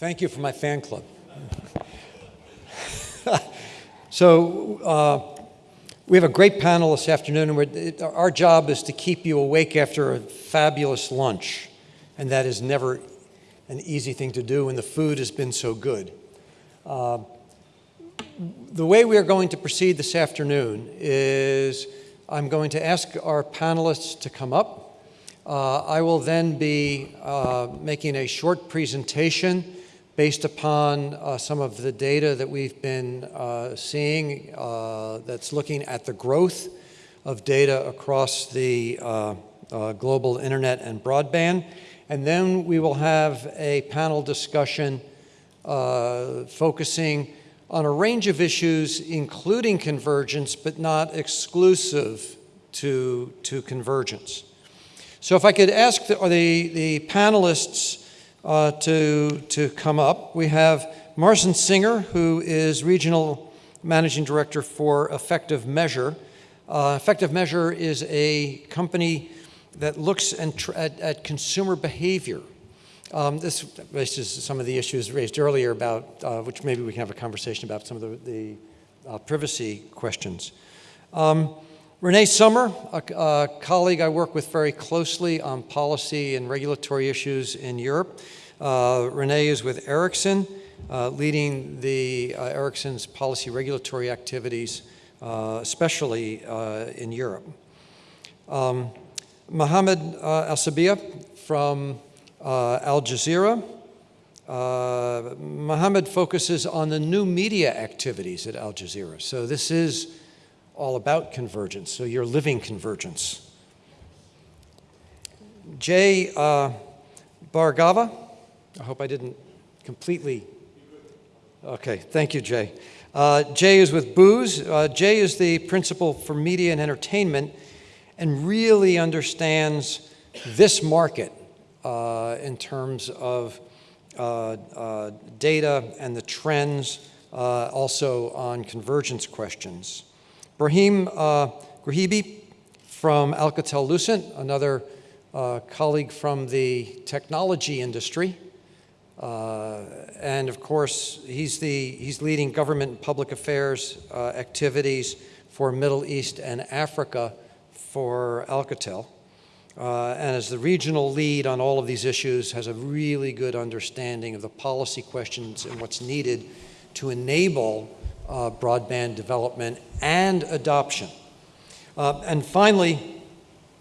Thank you for my fan club. so, uh, we have a great panel this afternoon, and it, our job is to keep you awake after a fabulous lunch. And that is never an easy thing to do when the food has been so good. Uh, the way we are going to proceed this afternoon is I'm going to ask our panelists to come up. Uh, I will then be uh, making a short presentation based upon uh, some of the data that we've been uh, seeing uh, that's looking at the growth of data across the uh, uh, global internet and broadband. And then we will have a panel discussion focusing on a range of issues, including convergence, but not exclusive to, to convergence. So if I could ask the, the, the panelists uh, to, to come up. We have Marcin Singer, who is Regional Managing Director for Effective Measure. Uh, Effective Measure is a company that looks at, at consumer behavior. Um, this raises some of the issues raised earlier about, uh, which maybe we can have a conversation about some of the, the uh, privacy questions. Um, Renee Summer, a, a, colleague I work with very closely on policy and regulatory issues in Europe. Uh, Renee is with Ericsson, uh, leading the uh, Ericsson's policy regulatory activities, uh, especially uh, in Europe. Um, Mohammed uh, Al-Sabia from Al Jazeera. Mohammed focuses on the new media activities at Al Jazeera. So this is all about convergence, so you're living convergence. Jay uh, Bhargava, I hope I didn't completely, okay, thank you, Jay. Uh, Jay is with Booz. Uh, Jay is the principal for media and entertainment and really understands this market uh, in terms of uh, uh, data and the trends, uh, also on convergence questions. Brahim uh, Ghribi from Alcatel-Lucent, another uh, colleague from the technology industry. Uh, and of course, he's, the, he's leading government and public affairs uh, activities for Middle East and Africa for Alcatel. Uh, and as the regional lead on all of these issues, has a really good understanding of the policy questions and what's needed to enable uh, broadband development and adoption. Uh, and finally,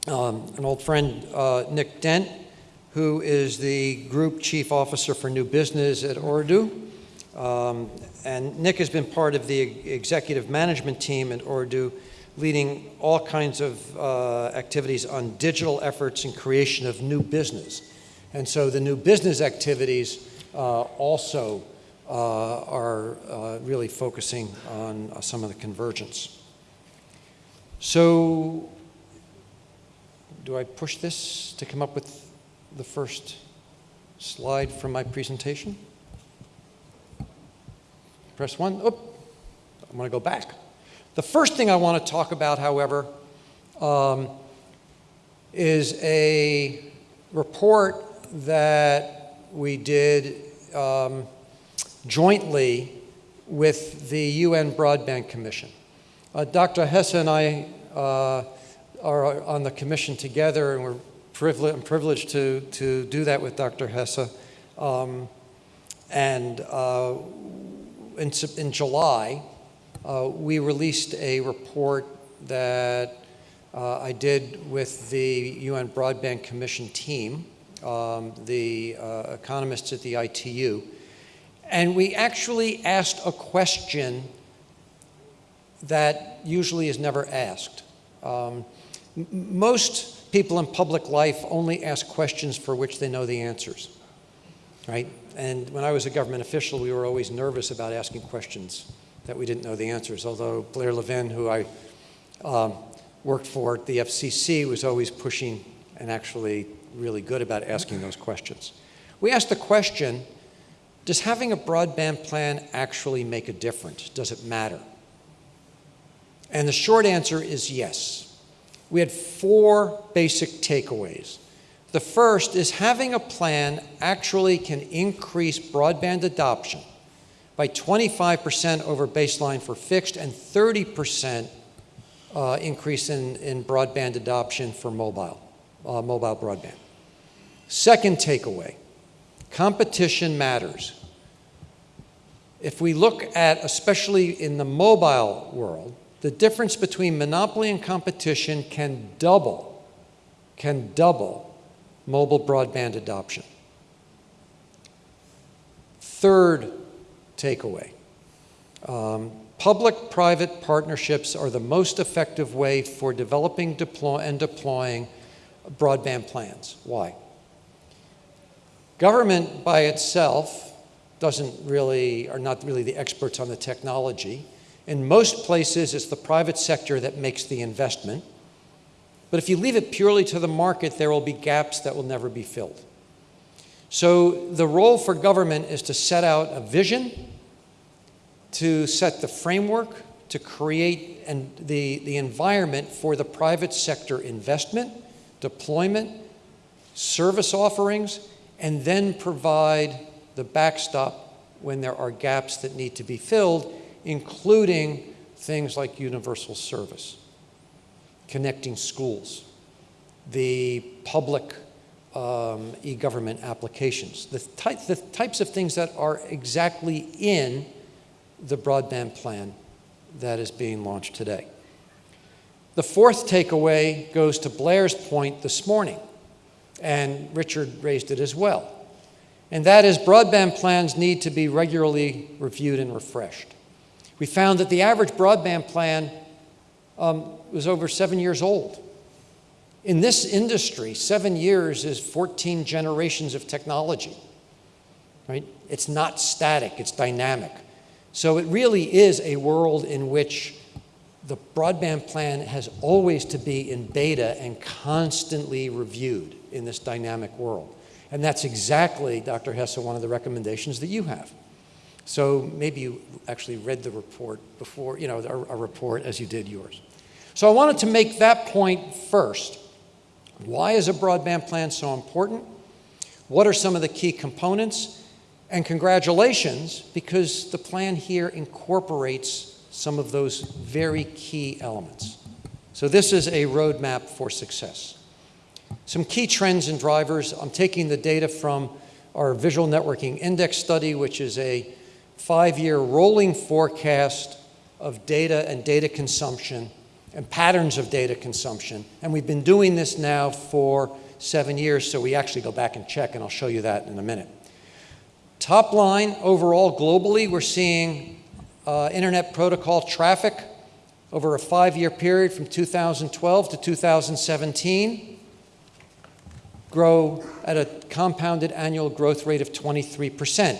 um, an old friend, uh, Nick Dent, who is the Group Chief Officer for New Business at Ooredoo. Um, and Nick has been part of the executive management team at Ooredoo, leading all kinds of uh, activities on digital efforts and creation of new business. And so the new business activities uh, also are uh, really focusing on uh, some of the convergence. So do I push this to come up with the first slide from my presentation? Press one. Oh, I'm going to go back. The first thing I want to talk about, however, um, is a report that we did um, jointly with the UN Broadband Commission. Uh, Dr. Hessa and I uh, are on the commission together, and we're privileged, I'm privileged to, to do that with Dr. Hessa. Um, and uh, in, in, July, uh, we released a report that uh, I did with the UN Broadband Commission team, um, the uh, economists at the ITU, and we actually asked a question that usually is never asked. Um, most people in public life only ask questions for which they know the answers, right? And when I was a government official, we were always nervous about asking questions that we didn't know the answers, although Blair Levin, who I um, worked for at the FCC, was always pushing and actually really good about asking those questions. We asked the question, does having a broadband plan actually make a difference? Does it matter? And the short answer is yes. We had four basic takeaways. The first is having a plan actually can increase broadband adoption by 25% over baseline for fixed and 30% uh, increase in, in broadband adoption for mobile, uh, mobile broadband. Second takeaway, competition matters. If we look at, especially in the mobile world, the difference between monopoly and competition can double, can double mobile broadband adoption. Third takeaway, um, public-private partnerships are the most effective way for developing deploy and deploying broadband plans. Why? Government by itself doesn't really, are not really the experts on the technology. In most places, it's the private sector that makes the investment. But if you leave it purely to the market, there will be gaps that will never be filled. So the role for government is to set out a vision, to set the framework, to create and the, the environment for the private sector investment, deployment, service offerings, and then provide the backstop when there are gaps that need to be filled, including things like universal service, connecting schools, the public um, e-government applications, the, the types of things that are exactly in the broadband plan that is being launched today. The fourth takeaway goes to Blair's point this morning, and Richard raised it as well and that is broadband plans need to be regularly reviewed and refreshed. We found that the average broadband plan um, was over seven years old. In this industry, seven years is 14 generations of technology, right? It's not static, it's dynamic. So it really is a world in which the broadband plan has always to be in beta and constantly reviewed in this dynamic world. And that's exactly, Dr. Hessa, one of the recommendations that you have. So maybe you actually read the report before, you know, a, a report as you did yours. So I wanted to make that point first. Why is a broadband plan so important? What are some of the key components? And congratulations, because the plan here incorporates some of those very key elements. So this is a roadmap for success. Some key trends and drivers, I'm taking the data from our Visual Networking Index study, which is a five-year rolling forecast of data and data consumption and patterns of data consumption. And we've been doing this now for seven years, so we actually go back and check, and I'll show you that in a minute. Top line, overall, globally, we're seeing uh, Internet Protocol traffic over a five-year period from 2012 to 2017 grow at a compounded annual growth rate of 23%.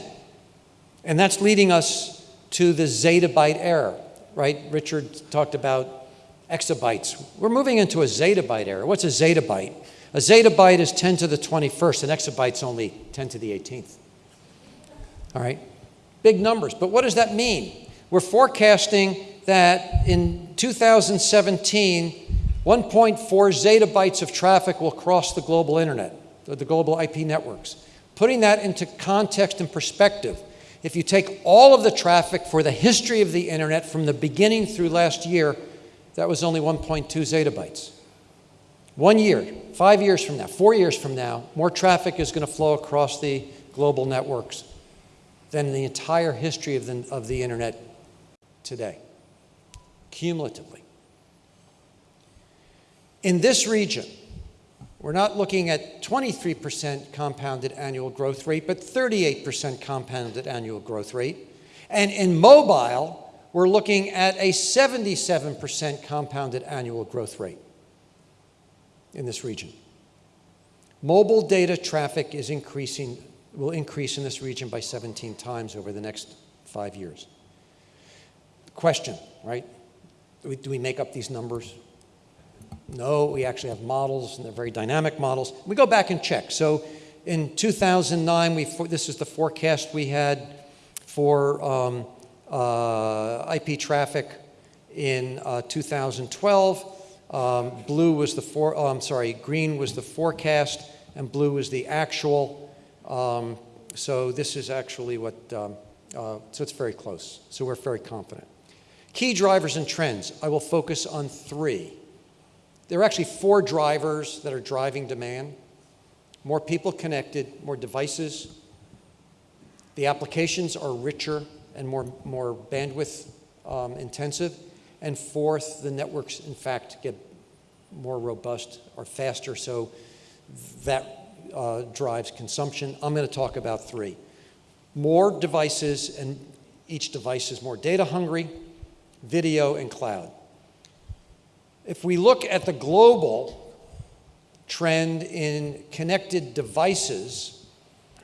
And that's leading us to the zettabyte era, right? Richard talked about exabytes. We're moving into a zettabyte era. What's a zettabyte? A zettabyte is 10 to the 21st, an exabyte's only 10 to the 18th. All right? Big numbers. But what does that mean? We're forecasting that in 2017, 1.4 zettabytes of traffic will cross the global internet, the global IP networks. Putting that into context and perspective, if you take all of the traffic for the history of the internet from the beginning through last year, that was only 1.2 zettabytes. One year, five years from now, four years from now, more traffic is going to flow across the global networks than the entire history of the, of the internet today, cumulatively. In this region, we're not looking at 23% compounded annual growth rate, but 38% compounded annual growth rate. And in mobile, we're looking at a 77% compounded annual growth rate in this region. Mobile data traffic is increasing, will increase in this region by 17 times over the next five years. Question, right? Do we, do we make up these numbers? No, we actually have models, and they're very dynamic models. We go back and check. So in 2009, we, this is the forecast we had for um, uh, IP traffic in uh, 2012. Um, blue was the for, oh, I'm sorry, green was the forecast, and blue was the actual. Um, so this is actually what, um, uh, so it's very close. So we're very confident. Key drivers and trends. I will focus on three. There are actually four drivers that are driving demand. More people connected, more devices. The applications are richer and more, more bandwidth um, intensive. And fourth, the networks, in fact, get more robust or faster, so that uh, drives consumption. I'm going to talk about three. More devices, and each device is more data hungry, video, and cloud. If we look at the global trend in connected devices,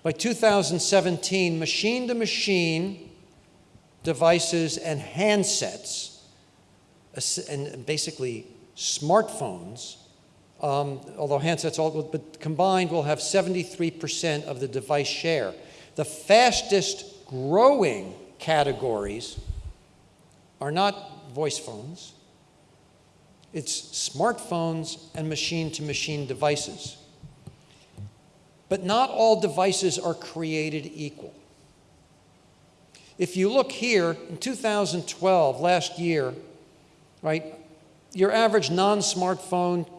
by 2017, machine to machine devices and handsets, and basically smartphones, um, although handsets, all, but combined will have 73% of the device share. The fastest growing categories are not voice phones, it's smartphones and machine to machine devices. But not all devices are created equal. If you look here, in 2012, last year, right, your average non-smartphone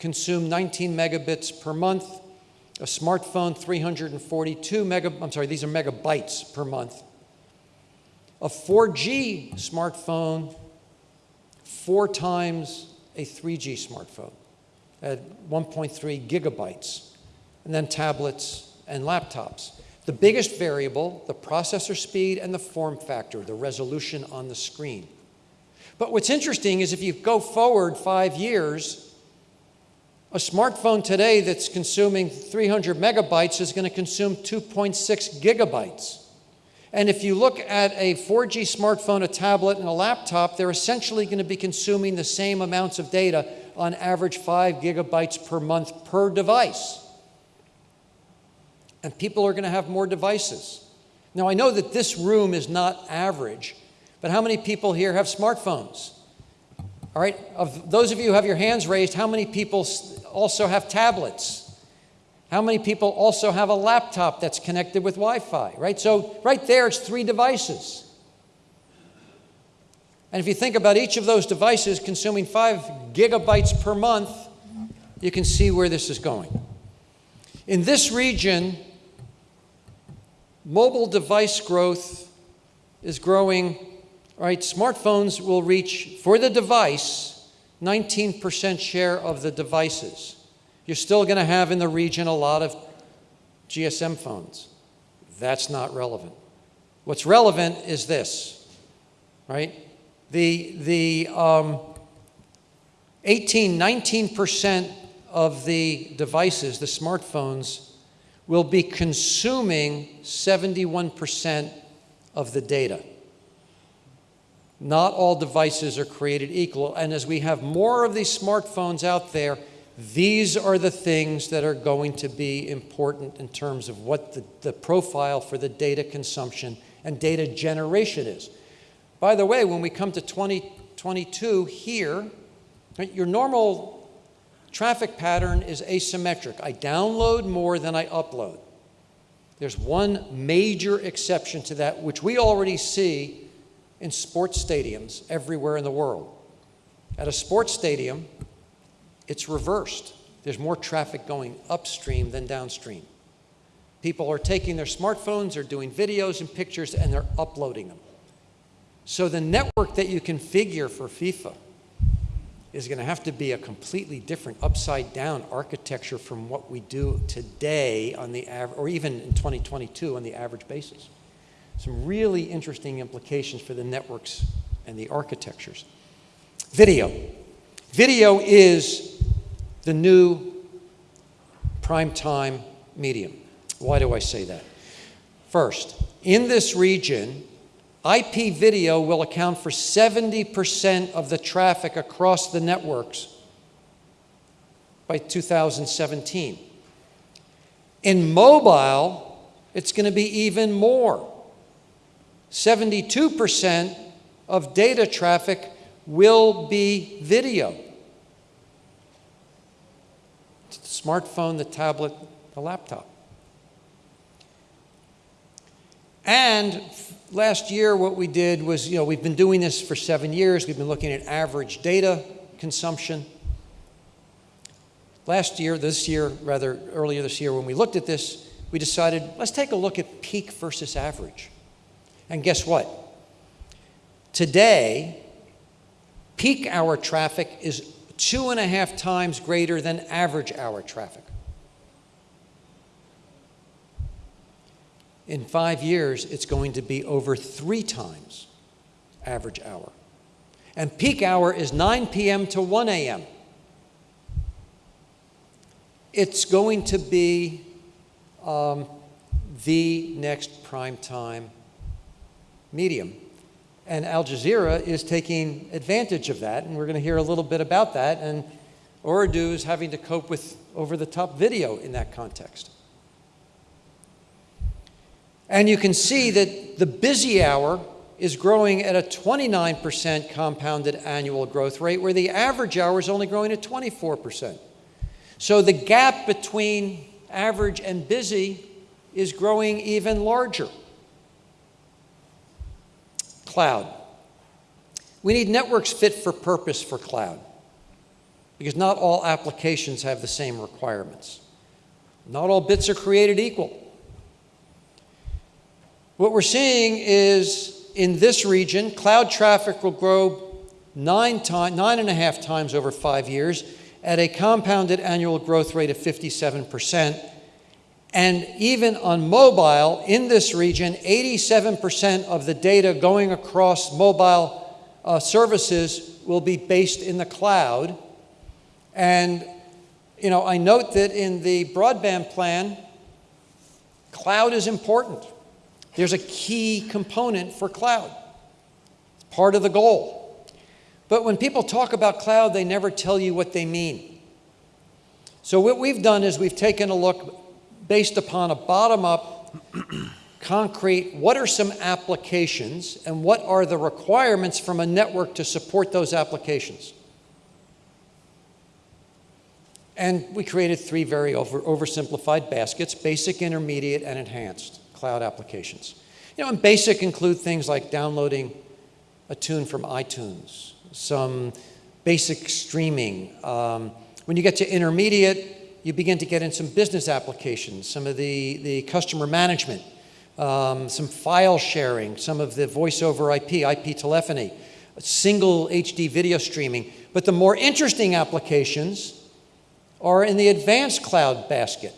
consumed 19 megabits per month. A smartphone, 342 mega, I'm sorry, these are megabytes per month. A 4G smartphone, four times a 3G smartphone at 1.3 gigabytes. And then tablets and laptops. The biggest variable, the processor speed and the form factor, the resolution on the screen. But what's interesting is if you go forward five years, a smartphone today that's consuming 300 megabytes is going to consume 2.6 gigabytes. And if you look at a 4G smartphone, a tablet, and a laptop, they're essentially going to be consuming the same amounts of data on average 5 gigabytes per month per device. And people are going to have more devices. Now, I know that this room is not average, but how many people here have smartphones? All right, of those of you who have your hands raised, how many people also have tablets? How many people also have a laptop that's connected with Wi-Fi, right? So right there, it's three devices. And if you think about each of those devices consuming five gigabytes per month, you can see where this is going. In this region, mobile device growth is growing right, smartphones will reach, for the device, 19% share of the devices. You're still going to have in the region a lot of GSM phones. That's not relevant. What's relevant is this, right? The, the um, 18, 19% of the devices, the smartphones, will be consuming 71% of the data. Not all devices are created equal. And as we have more of these smartphones out there, these are the things that are going to be important in terms of what the, the profile for the data consumption and data generation is. By the way, when we come to 2022 here, your normal traffic pattern is asymmetric. I download more than I upload. There's one major exception to that, which we already see in sports stadiums everywhere in the world. At a sports stadium, it's reversed. There's more traffic going upstream than downstream. People are taking their smartphones, they're doing videos and pictures, and they're uploading them. So the network that you configure for FIFA is going to have to be a completely different upside down architecture from what we do today on the average, or even in 2022 on the average basis some really interesting implications for the networks and the architectures. Video. Video is the new prime time medium. Why do I say that? First, in this region, IP video will account for 70% of the traffic across the networks by 2017. In mobile, it's going to be even more. 72% of data traffic will be video. The smartphone, the tablet, the laptop. And last year, what we did was, you know, we've been doing this for seven years. We've been looking at average data consumption. Last year, this year, rather earlier this year, when we looked at this, we decided let's take a look at peak versus average. And guess what? Today, peak hour traffic is two and a half times greater than average hour traffic. In five years, it's going to be over three times average hour. And peak hour is 9 p.m. to 1 a.m. It's going to be um, the next prime time medium. And Al Jazeera is taking advantage of that, and we're going to hear a little bit about that. And Ooredoo is having to cope with over the top video in that context. And you can see that the busy hour is growing at a 29% compounded annual growth rate, where the average hour is only growing at 24%. So the gap between average and busy is growing even larger. Cloud. We need networks fit for purpose for cloud because not all applications have the same requirements. Not all bits are created equal. What we're seeing is in this region, cloud traffic will grow nine, time, nine and a half times over five years at a compounded annual growth rate of 57%. And even on mobile, in this region, 87% of the data going across mobile uh, services will be based in the cloud. And, you know, I note that in the broadband plan, cloud is important. There's a key component for cloud. It's part of the goal. But when people talk about cloud, they never tell you what they mean. So what we've done is we've taken a look based upon a bottom-up, concrete, what are some applications and what are the requirements from a network to support those applications? And we created three very over, oversimplified baskets, basic, intermediate, and enhanced cloud applications. You know, and basic include things like downloading a tune from iTunes, some basic streaming. Um, when you get to intermediate, you begin to get in some business applications, some of the, the customer management, um, some file sharing, some of the voice over IP, IP telephony, single HD video streaming. But the more interesting applications are in the advanced cloud basket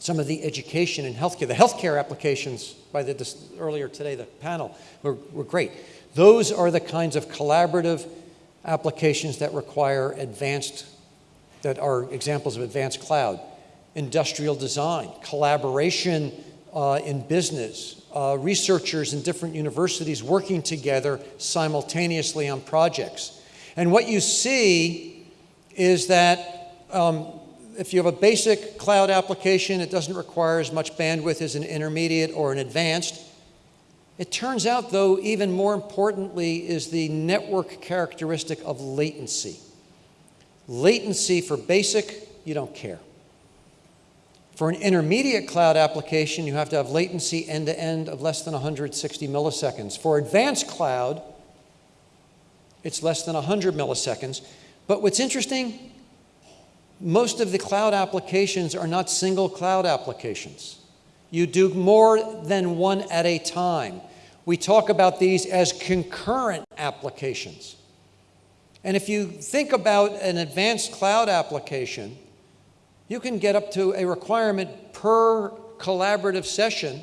some of the education and healthcare. The healthcare applications by the this, earlier today, the panel, were, were great. Those are the kinds of collaborative applications that require advanced, that are examples of advanced cloud. Industrial design, collaboration uh, in business, uh, researchers in different universities working together simultaneously on projects. And what you see is that um, if you have a basic cloud application, it doesn't require as much bandwidth as an intermediate or an advanced. It turns out, though, even more importantly, is the network characteristic of latency. Latency for basic, you don't care. For an intermediate cloud application, you have to have latency end to end of less than 160 milliseconds. For advanced cloud, it's less than 100 milliseconds. But what's interesting, most of the cloud applications are not single cloud applications. You do more than one at a time. We talk about these as concurrent applications. And if you think about an advanced cloud application, you can get up to a requirement per collaborative session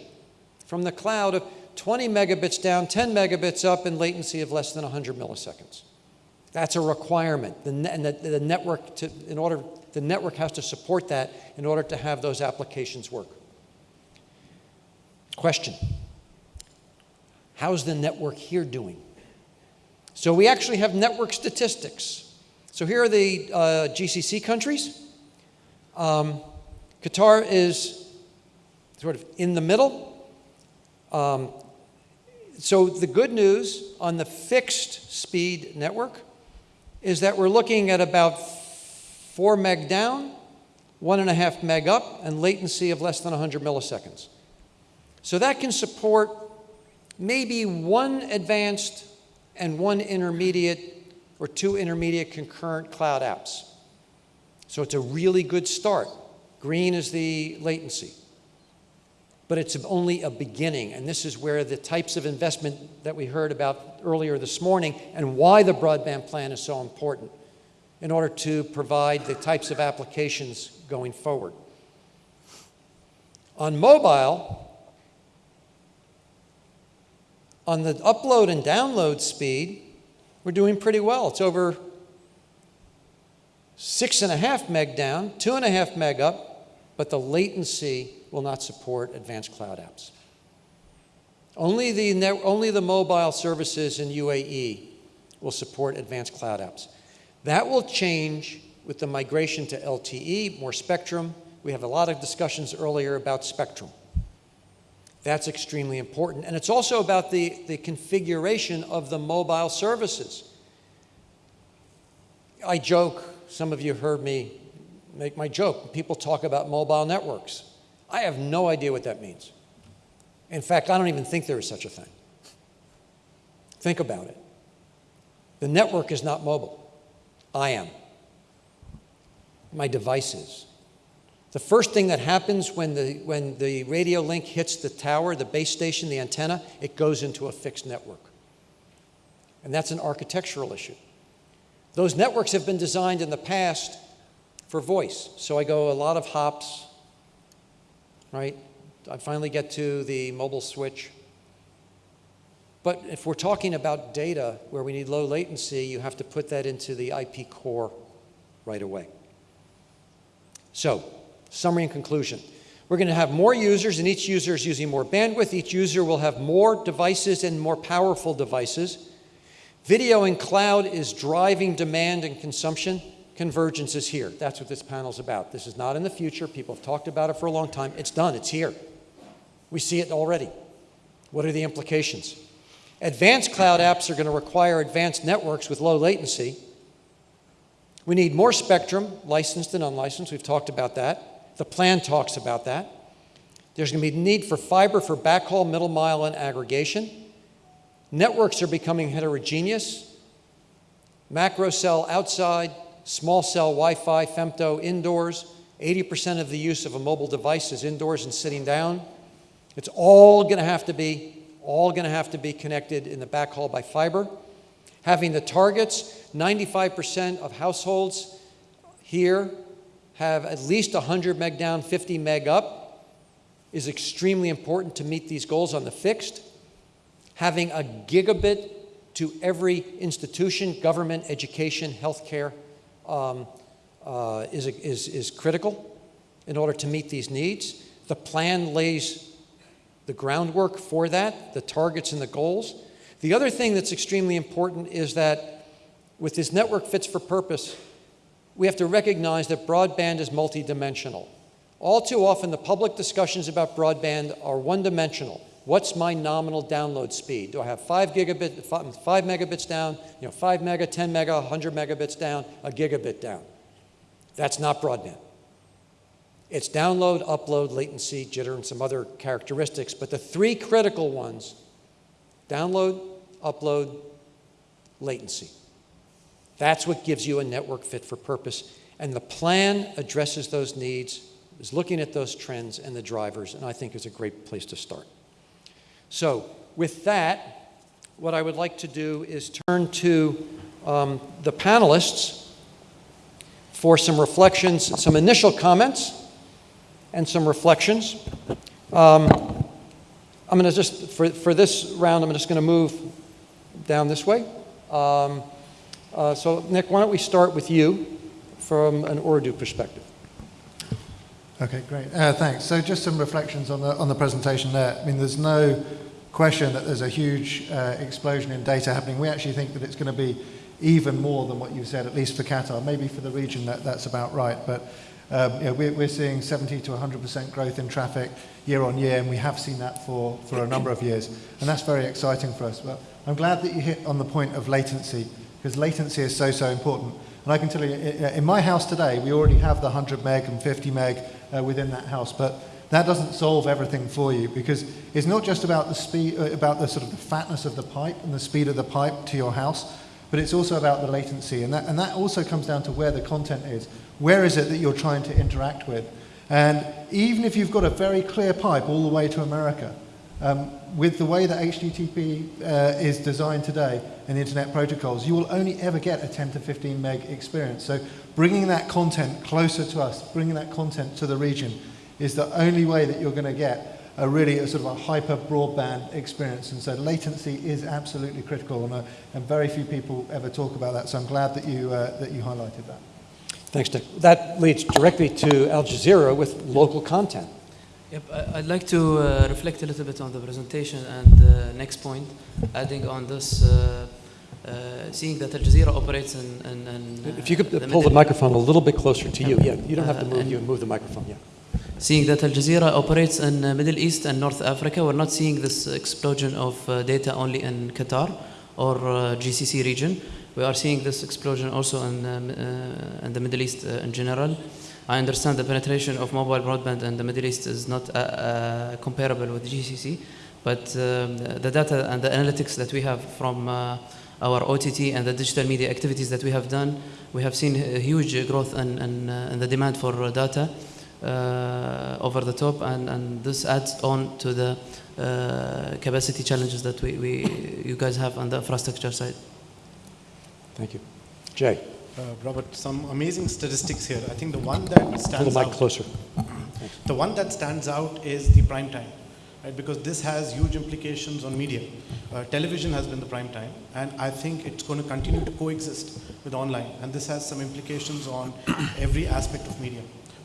from the cloud of 20 megabits down, 10 megabits up, and latency of less than 100 milliseconds. That's a requirement. The, and the, the network, to, in order the network has to support that in order to have those applications work. Question How's the network here doing? So we actually have network statistics. So here are the uh, GCC countries. Um, Qatar is sort of in the middle. Um, so the good news on the fixed speed network is that we're looking at about 4 meg down, one and a half meg up, and latency of less than 100 milliseconds. So that can support maybe one advanced and one intermediate or two intermediate concurrent cloud apps. So it's a really good start. Green is the latency. But it's only a beginning, and this is where the types of investment that we heard about earlier this morning and why the broadband plan is so important in order to provide the types of applications going forward. On mobile, on the upload and download speed, we're doing pretty well. It's over six and a half meg down, two and a half meg up, but the latency will not support advanced cloud apps. Only the, net, only the mobile services in UAE will support advanced cloud apps. That will change with the migration to LTE, more spectrum. We have a lot of discussions earlier about spectrum. That's extremely important. And it's also about the, the configuration of the mobile services. I joke, some of you heard me make my joke. People talk about mobile networks. I have no idea what that means. In fact, I don't even think there is such a thing. Think about it. The network is not mobile. I am. My device is. The first thing that happens when the, when the radio link hits the tower, the base station, the antenna, it goes into a fixed network. And that's an architectural issue. Those networks have been designed in the past for voice. So I go a lot of hops, right? I finally get to the mobile switch. But if we're talking about data where we need low latency, you have to put that into the IP core right away. So Summary and conclusion. We're going to have more users, and each user is using more bandwidth. Each user will have more devices and more powerful devices. Video and cloud is driving demand and consumption. Convergence is here. That's what this panel is about. This is not in the future. People have talked about it for a long time. It's done. It's here. We see it already. What are the implications? Advanced cloud apps are going to require advanced networks with low latency. We need more spectrum, licensed and unlicensed. We've talked about that. The plan talks about that. There's going to be need for fiber for backhaul, middle mile, and aggregation. Networks are becoming heterogeneous. Macro cell outside, small cell Wi-Fi, femto indoors. 80% of the use of a mobile device is indoors and sitting down. It's all going to have to be all going to have to be connected in the backhaul by fiber. Having the targets, 95% of households here have at least 100 meg down, 50 meg up is extremely important to meet these goals on the fixed. Having a gigabit to every institution, government, education, healthcare, um, uh, is, is, is critical in order to meet these needs. The plan lays the groundwork for that, the targets and the goals. The other thing that's extremely important is that with this network fits for purpose, we have to recognize that broadband is multidimensional. All too often, the public discussions about broadband are one-dimensional. What's my nominal download speed? Do I have five gigabit, five, five megabits down, you know, five mega, 10 mega, 100 megabits down, a gigabit down? That's not broadband. It's download, upload, latency, jitter, and some other characteristics, but the three critical ones, download, upload, latency. That's what gives you a network fit for purpose. And the plan addresses those needs, is looking at those trends and the drivers, and I think is a great place to start. So with that, what I would like to do is turn to um, the panelists for some reflections, some initial comments, and some reflections. Um, I'm going to just, for, for this round, I'm just going to move down this way. Um, uh, so Nick, why don't we start with you from an Ooredoo perspective? Okay, great. Uh, thanks. So just some reflections on the, on the presentation there. I mean, there's no question that there's a huge uh, explosion in data happening. We actually think that it's going to be even more than what you said, at least for Qatar. Maybe for the region that, that's about right. But um, we're, we're seeing 70 to 100% growth in traffic year on year, and we have seen that for, for a number of years. And that's very exciting for us. But I'm glad that you hit on the point of latency because latency is so, so important. And I can tell you, in my house today, we already have the 100 meg and 50 meg uh, within that house, but that doesn't solve everything for you because it's not just about the speed, uh, about the sort of the fatness of the pipe and the speed of the pipe to your house, but it's also about the latency. And that, and that also comes down to where the content is. Where is it that you're trying to interact with? And even if you've got a very clear pipe all the way to America, um, with the way that HTTP uh, is designed today and the internet protocols, you will only ever get a 10 to 15 meg experience. So bringing that content closer to us, bringing that content to the region, is the only way that you're going to get a really a sort of a hyper broadband experience. And so latency is absolutely critical, and, uh, and very few people ever talk about that. So I'm glad that you, uh, that you highlighted that. Thanks, Dick. That leads directly to Al Jazeera with local content. Yep, I- I'd like to uh, reflect a little bit on the presentation and uh, next point, adding on this, uh, uh, seeing that Al Jazeera operates in. in, in uh, If you could the pull the microphone a little bit closer to you. Yeah, you don't have to Uh, move, and- you move the microphone, yeah. Seeing that Al Jazeera operates in uh, Middle East and North Africa, we're not seeing this explosion of uh, data only in Qatar or uh, GCC region. We are seeing this explosion also in, uh, in the Middle East uh, in general. I understand the penetration of mobile broadband in the Middle East is not uh, uh, comparable with GCC, but um, the data and the analytics that we have from uh, our OTT and the digital media activities that we have done, we have seen a huge growth in, in, in the demand for data uh, over the top, and, and this adds on to the uh, capacity challenges that we, we, you guys have on the infrastructure side. Thank you. Jay, Uh, Robert, some amazing statistics here. I think the one that pull the stands mic out, closer. the one that stands out is the prime time, right? Because this has huge implications on media. Uh, television has been the prime time, and I think it's going to continue to coexist with online, and this has some implications on every aspect of media.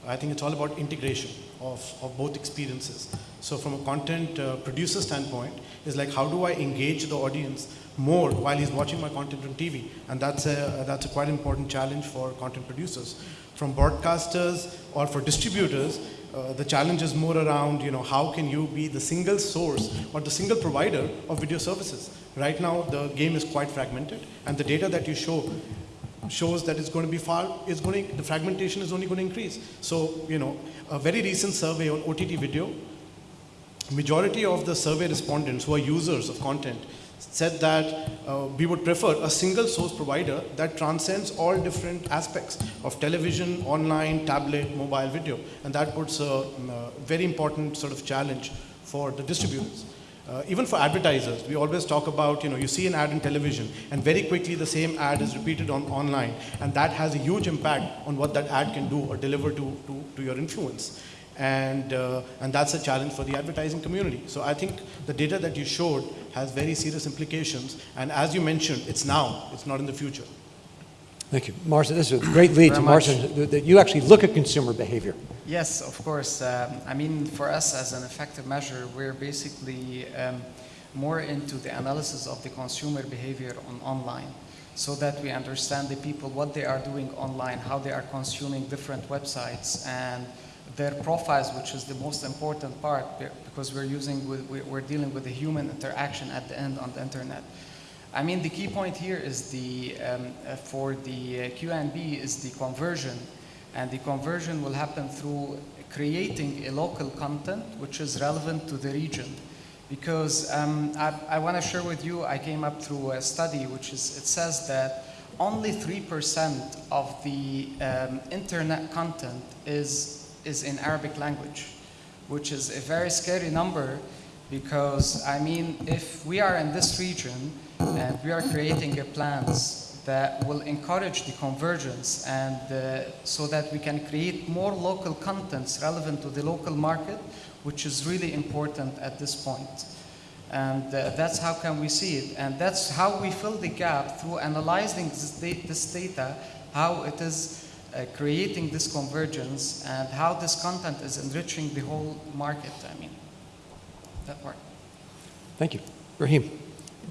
I think it's all about integration of, of both experiences. So from a content uh, producer standpoint, is like how do I engage the audience more while he's watching my content on TV? And that's a, that's a quite important challenge for content producers. From broadcasters or for distributors, uh, the challenge is more around, you know, how can you be the single source or the single provider of video services? Right now, the game is quite fragmented, and the data that you show shows that it's going to be far, it's going to, the fragmentation is only going to increase. So, you know, a very recent survey on OTT video, majority of the survey respondents who are users of content said that uh, we would prefer a single source provider that transcends all different aspects of television, online, tablet, mobile video. And that puts a, um, a very important sort of challenge for the distributors. Uh, even for advertisers, we always talk about, you know, you see an ad in television and very quickly the same ad is repeated on online. And that has a huge impact on what that ad can do or deliver to, to, to your influence. And, uh, and that's a challenge for the advertising community. So I think the data that you showed has very serious implications. And as you mentioned, it's now, it's not in the future. Thank you. Marcin, this is a great lead to. Marcin, that- that you actually look at consumer behavior. Yes, of course. Um, I mean, for us as an effective measure, we're basically um, more into the analysis of the consumer behavior on online so that we understand the people, what they are doing online, how they are consuming different websites and their profiles, which is the most important part because we're using, with, we're dealing with the human interaction at the end on the internet. I mean, the key point here is the, um, uh, for the uh, QNB is the conversion. And the conversion will happen through creating a local content which is relevant to the region. Because um, I, I want to share with you, I came up through a study which is, it says that only 3% of the um, internet content is, is in Arabic language, which is a very scary number because, I mean, if we are in this region and we are creating a plans that will encourage the convergence and uh, so that we can create more local contents relevant to the local market, which is really important at this point. And uh, that's how can we see it. And that's how we fill the gap through analyzing this data, how it is uh, creating this convergence and how this content is enriching the whole market. I mean, that part. Thank you. Raheem.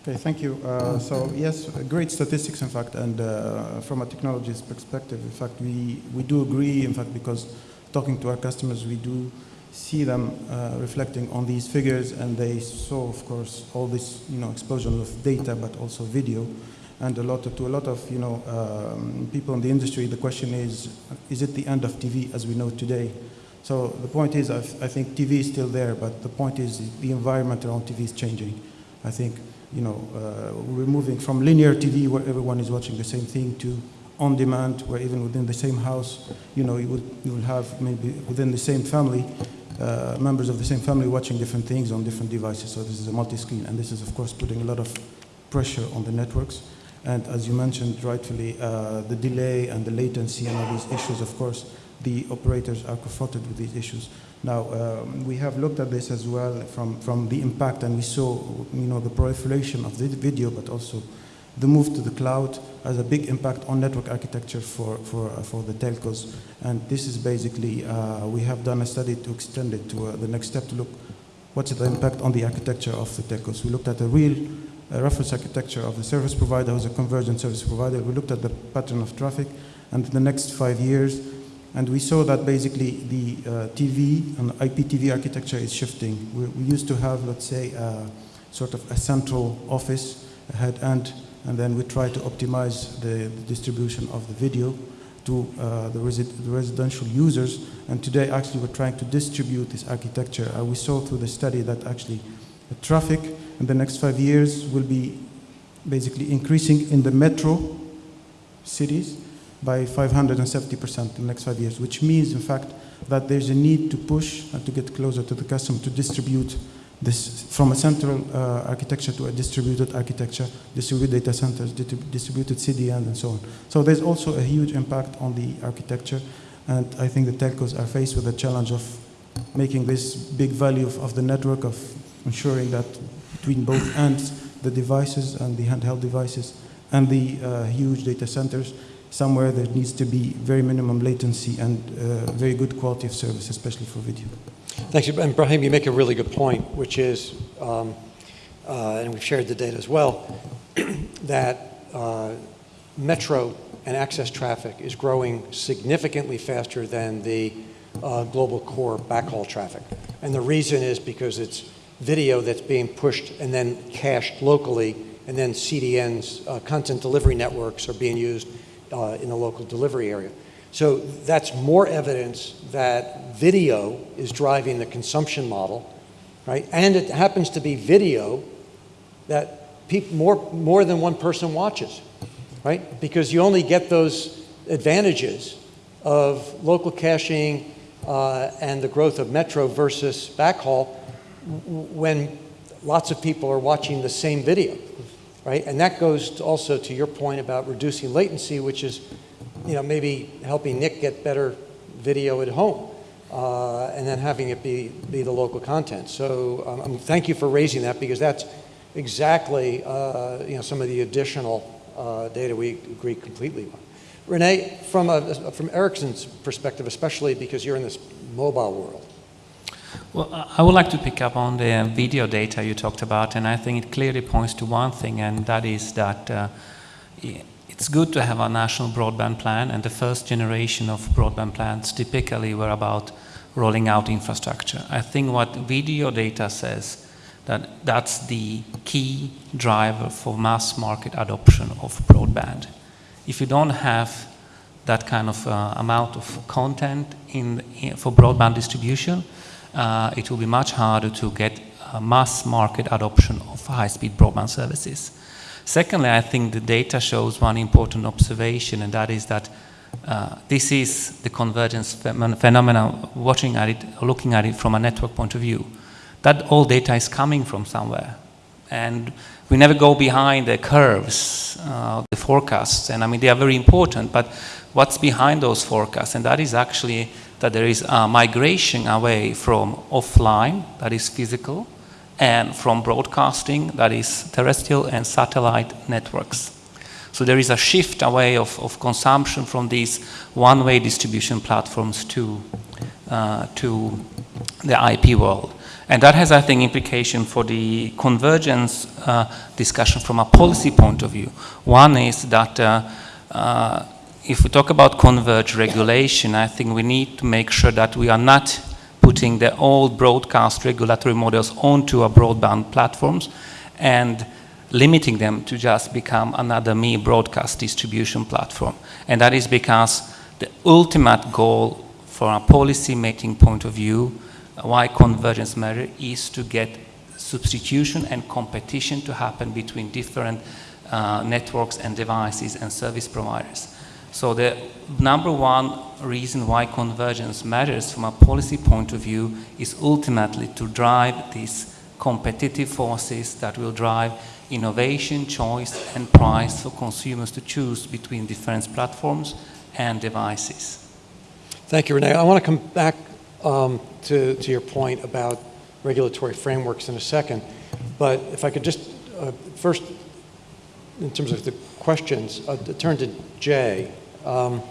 Okay, thank you. Uh, so yes, great statistics, in fact, and uh, from a technologist perspective, in fact, we, we do agree, in fact, because talking to our customers, we do see them uh, reflecting on these figures, and they saw, of course, all this, you know, explosion of data, but also video. And a lot of, to a lot of you know um, people in the industry, the question is, is it the end of TV as we know today? So the point is, I, I think TV is still there, but the point is the environment around TV is changing. I think you know uh, we're moving from linear TV where everyone is watching the same thing to on demand, where even within the same house, you know, you will, you will have maybe within the same family, uh, members of the same family watching different things on different devices. So this is a multi-screen, and this is of course putting a lot of pressure on the networks. And as you mentioned rightfully, uh, the delay and the latency and all these issues, of course, the operators are confronted with these issues. Now, um, we have looked at this as well from, from the impact, and we saw, you know, the proliferation of the video, but also the move to the cloud has a big impact on network architecture for, for, uh, for the telcos. And this is basically, uh, we have done a study to extend it to uh, the next step to look what's the impact on the architecture of the telcos. We looked at a real uh, reference architecture of the service provider who's a convergent service provider. We looked at the pattern of traffic and the next five years, and we saw that basically the uh, TV and IPTV architecture is shifting. We, we used to have, let's say, uh, sort of a central office, a head end, and then we try to optimize the, the distribution of the video to uh, the, resi the, residential users. And today, actually, we're trying to distribute this architecture. Uh, we saw through the study that actually the traffic in the next five years will be basically increasing in the metro cities by 570% in the next five years, which means, in fact, that there's a need to push and to get closer to the customer to distribute this from a central uh, architecture to a distributed architecture, distributed data centers, distributed CDN, and so on. So there's also a huge impact on the architecture, and I think the telcos are faced with the challenge of making this big value of, of the network, of ensuring that between both ends, the devices and the handheld devices, and the uh, huge data centers, somewhere there needs to be very minimum latency and uh, very good quality of service, especially for video. Thanks. And Brahim, you make a really good point, which is, um, uh, and we've shared the data as well, that uh, metro and access traffic is growing significantly faster than the uh, global core backhaul traffic. And the reason is because it's video that's being pushed and then cached locally, and then CDNs, uh, content delivery networks, are being used uh, in the local delivery area. So that's more evidence that video is driving the consumption model, right? And it happens to be video that more, more than one person watches, right? Because you only get those advantages of local caching uh, and the growth of metro versus backhaul when lots of people are watching the same video, right? And that goes to also to your point about reducing latency, which is you know, maybe helping Nick get better video at home uh, and then having it be, be the local content. So um, um, thank you for raising that because that's exactly, uh, you know, some of the additional uh, data we agree completely on. Renee, from, a, from Ericsson's perspective, especially because you're in this mobile world, well, I would like to pick up on the video data you talked about, and I think it clearly points to one thing, and that is that uh, it's good to have a national broadband plan, and the first generation of broadband plans typically were about rolling out infrastructure. I think what video data says that that's the key driver for mass market adoption of broadband. If you don't have that kind of uh, amount of content in, in, for broadband distribution, uh, it will be much harder to get mass market adoption of high-speed broadband services. Secondly, I think the data shows one important observation, and that is that uh, this is the convergence phenomenon, watching at it, looking at it from a network point of view. That all data is coming from somewhere. And we never go behind the curves, uh, the forecasts, and I mean, they are very important, but what's behind those forecasts? And that is actually that there is a migration away from offline, that is physical, and from broadcasting, that is terrestrial and satellite networks. So there is a shift away of, of consumption from these one-way distribution platforms to, uh, to the IP world. And that has, I think, implication for the convergence uh, discussion from a policy point of view. One is that uh, uh if we talk about converged regulation, I think we need to make sure that we are not putting the old broadcast regulatory models onto our broadband platforms and limiting them to just become another mere broadcast distribution platform. And that is because the ultimate goal from a policy making point of view, why convergence matters, is to get substitution and competition to happen between different uh, networks and devices and service providers. So the number one reason why convergence matters from a policy point of view is ultimately to drive these competitive forces that will drive innovation, choice, and price for consumers to choose between different platforms and devices. Thank you, Renee. I want to come back um, to, to your point about regulatory frameworks in a second, but if I could just uh, first, in terms of the questions, uh, turn to Jay. Um,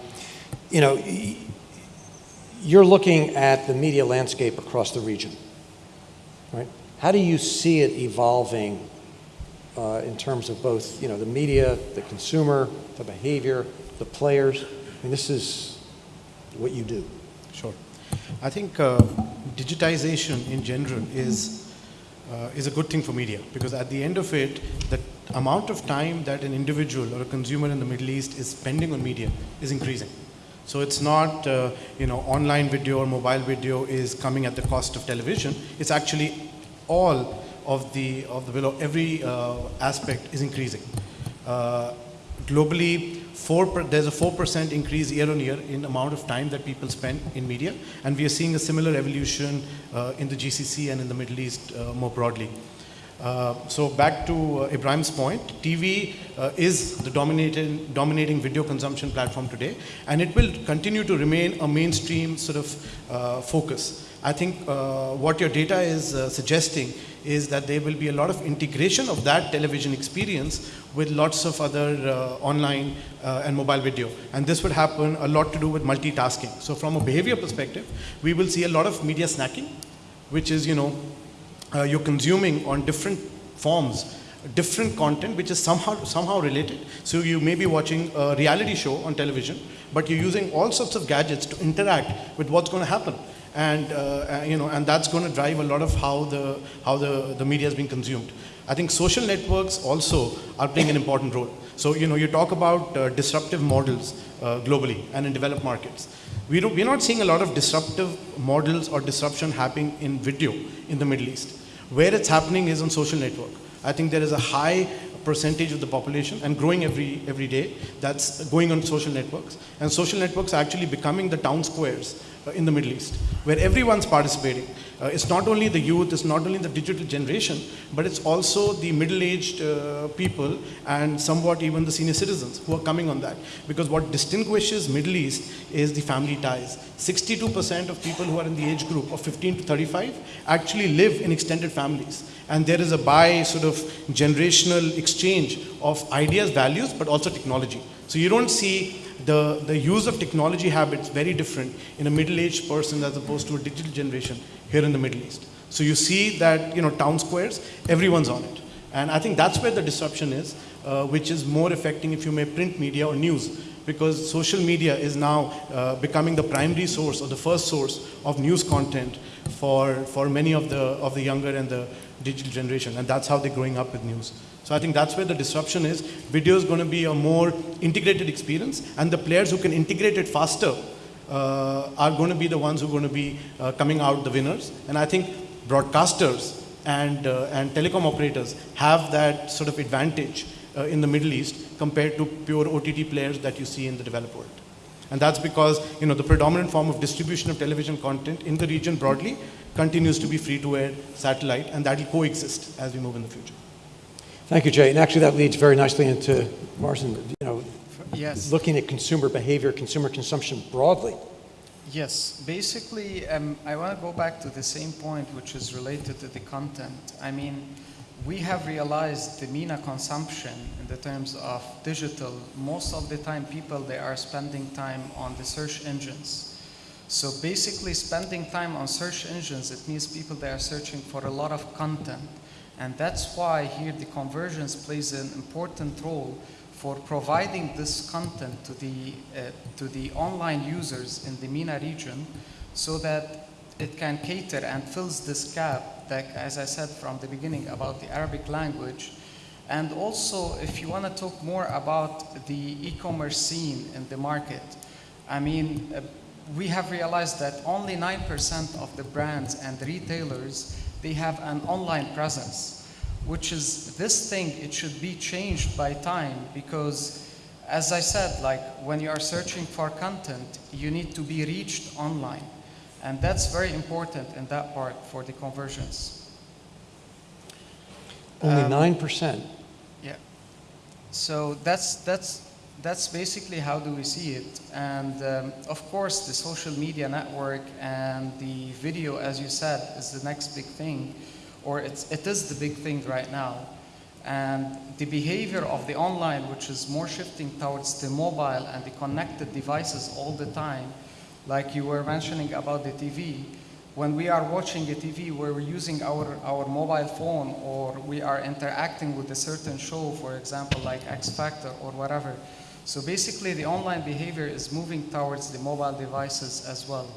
you know, you're looking at the media landscape across the region, right? How do you see it evolving uh, in terms of both, you know, the media, the consumer, the behavior, the players? I mean, this is what you do. Sure. I think uh, digitization in general is, uh, is a good thing for media because at the end of it, the amount of time that an individual or a consumer in the Middle East is spending on media is increasing. So it's not, uh, you know, online video or mobile video is coming at the cost of television. It's actually all of the, of the below, every uh, aspect is increasing. Uh, globally, four per, there's a 4% increase year on year in amount of time that people spend in media, and we are seeing a similar evolution uh, in the GCC and in the Middle East uh, more broadly. Uh, so back to uh, Ibrahim's point, TV uh, is the dominating, dominating video consumption platform today, and it will continue to remain a mainstream sort of uh, focus. I think what your data is suggesting is that there will be a lot of integration of that television experience with lots of other uh, online uh, and mobile video. And this would happen a lot to do with multitasking. So from a behavior perspective, we will see a lot of media snacking, which is, you know, uh, you're consuming on different forms different content which is somehow somehow related. So you may be watching a reality show on television but you're using all sorts of gadgets to interact with what's going to happen. And uh, you know and that's going to drive a lot of how the how the, the media is being consumed. I think social networks also are playing an important role. So you know you talk about uh, disruptive models uh, globally and in developed markets. We don't, we're not seeing a lot of disruptive models or disruption happening in video in the middle east where it's happening is on social network. I think there is a high percentage of the population and growing every every day that's going on social networks and social networks are actually becoming the town squares uh, in the Middle East, where everyone's participating. Uh, it's not only the youth, it's not only the digital generation, but it's also the middle-aged uh, people and somewhat even the senior citizens who are coming on that. Because what distinguishes Middle East is the family ties. 62% of people who are in the age group of 15 to 35 actually live in extended families. And there is a by sort of generational exchange of ideas, values, but also technology. So you don't see the, the use of technology habits very different in a middle-aged person as opposed to a digital generation here in the Middle East. So you see that, you know, town squares, everyone's on it. And I think that's where the disruption is, uh, which is more affecting, if you may, print media or news, because social media is now uh, becoming the primary source or the first source of news content for, for many of the, of the younger and the digital generation. And that's how they're growing up with news. So I think that's where the disruption is. Video is going to be a more integrated experience, and the players who can integrate it faster uh, are going to be the ones who are going to be uh, coming out the winners. And I think broadcasters and, uh, and telecom operators have that sort of advantage uh, in the Middle East compared to pure OTT players that you see in the developed world. And that's because you know, the predominant form of distribution of television content in the region broadly continues to be free-to-air satellite, and that will coexist as we move in the future. Thank you, Jay. And actually, that leads very nicely into Marcin, you know, Yes. looking at consumer behavior, consumer consumption broadly. Yes, basically, um, I want to go back to the same point, which is related to the content. I mean, we have realized the MENA consumption in the terms of digital. Most of the time, people they are spending time on the search engines. So basically, spending time on search engines, it means people they are searching for a lot of content. And that's why here the convergence plays an important role for providing this content to the, uh, to the online users in the MENA region so that it can cater and fills this gap that, as I said from the beginning about the Arabic language, And also, if you want to talk more about the e-commerce scene in the market, I mean, uh, we have realized that only 9% of the brands and retailers, they have an online presence, which is this thing, it should be changed by time because as I said, like when you are searching for content, you need to be reached online. And that's very important in that part for the conversions. Only Um, 9%. Yeah. So that's that's that's basically how do we see it. And um, of course, the social media network and the video, as you said, is the next big thing, or it's it is the big thing right now. And the behavior of the online, which is more shifting towards the mobile and the connected devices all the time, like you were mentioning about the TV, when we are watching a TV where we're using our, our mobile phone or we are interacting with a certain show, for example, like X Factor or whatever. So basically, the online behavior is moving towards the mobile devices as well.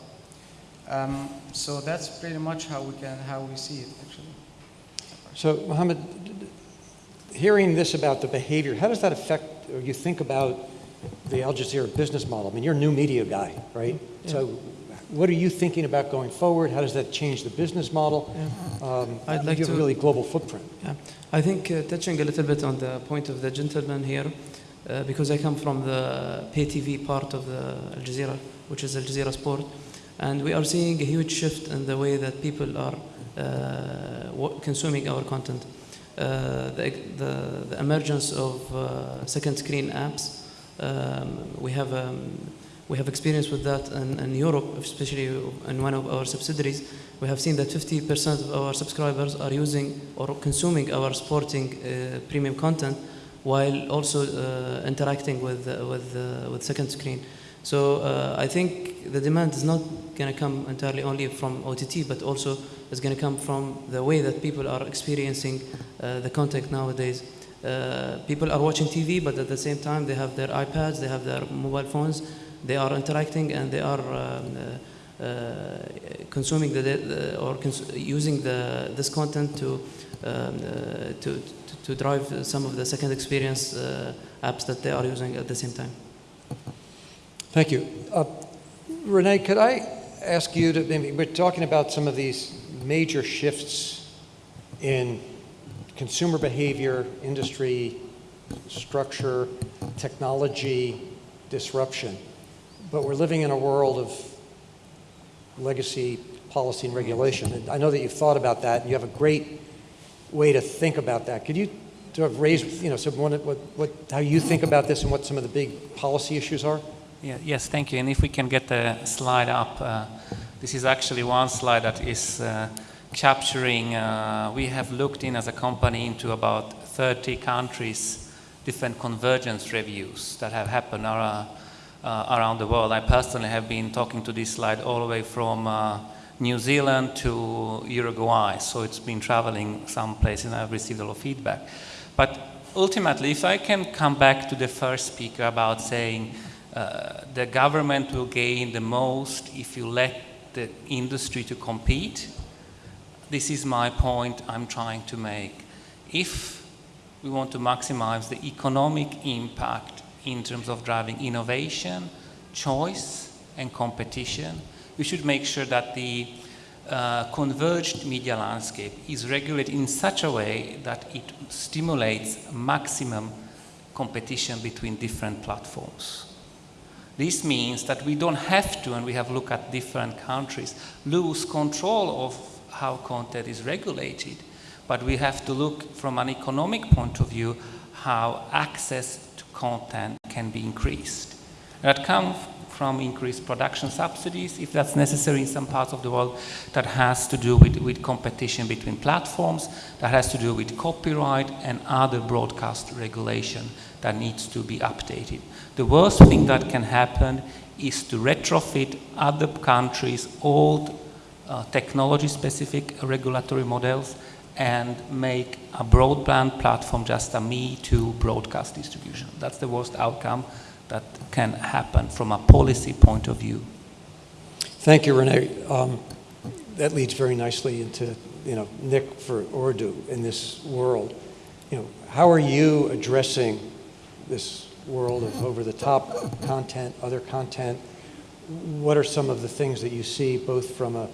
Um, so that's pretty much how we can how we see it actually. So, Mohammed, d- d- hearing this about the behavior, how does that affect, or you think about the Al Jazeera business model? I mean, you're a new media guy, right? So, what are you thinking about going forward? How does that change the business model? Um, I'd like you have a to- really global footprint. Yeah, I think uh, touching a little bit on the point of the gentleman here, uh, because I come from the pay TV part of the Al Jazeera, which is Al Jazeera Sport, and we are seeing a huge shift in the way that people are uh, consuming our content. Uh, the, the, the emergence of uh, second screen apps, um, we have um, we have experience with that in, in Europe, especially in one of our subsidiaries. We have seen that 50% of our subscribers are using or consuming our sporting uh, premium content while also uh, interacting with, uh, with, uh, with second screen. So uh, I think the demand is not going to come entirely only from OTT, but also is going to come from the way that people are experiencing the content nowadays. Uh, people are watching TV, but at the same time they have their iPads, they have their mobile phones, they are interacting and they are um, uh, uh, consuming the, the or cons- using the, this content to, um, uh, to, to, drive some of the second experience apps that they are using at the same time. Thank you. Renee, could I ask you to, maybe, we're talking about some of these major shifts in consumer behavior, industry, structure, technology, disruption. But we're living in a world of legacy policy and regulation. And I know that you've thought about that, and you have a great way to think about that. Could you sort of raise, you know, some, what, what, what, how you think about this and what some of the big policy issues are? Yeah, yes, thank you. And if we can get the slide up, uh, this is actually one slide that is uh, capturing. Uh, we have looked in as a company into about 30 countries, different convergence reviews that have happened around, uh, around the world. I personally have been talking to this slide all the way from uh, New Zealand to Uruguay, so it's been traveling some places and I've received a lot of feedback. But ultimately, if I can come back to the first speaker about saying uh, the government will gain the most if you let the industry to compete, this is my point I'm trying to make. If we want to maximize the economic impact in terms of driving innovation, choice, and competition, we should make sure that the uh, converged media landscape is regulated in such a way that it stimulates maximum competition between different platforms. This means that we don't have to, and we have looked at different countries, lose control of how content is regulated, but we have to look from an economic point of view how access to content can be increased. That comes from increased production subsidies, if that's necessary in some parts of the world, that has to do with, with competition between platforms, that has to do with copyright and other broadcast regulation that needs to be updated. The worst thing that can happen is to retrofit other countries' old uh, technology-specific regulatory models and make a broadband platform just a me too broadcast distribution. That's the worst outcome that can happen from a policy point of view. Thank you, Renee. Um, that leads very nicely into, you know, Nick for Ooredoo in this world. you know, how are you addressing this world of over-the-top content, other content? What are some of the things that you see both from a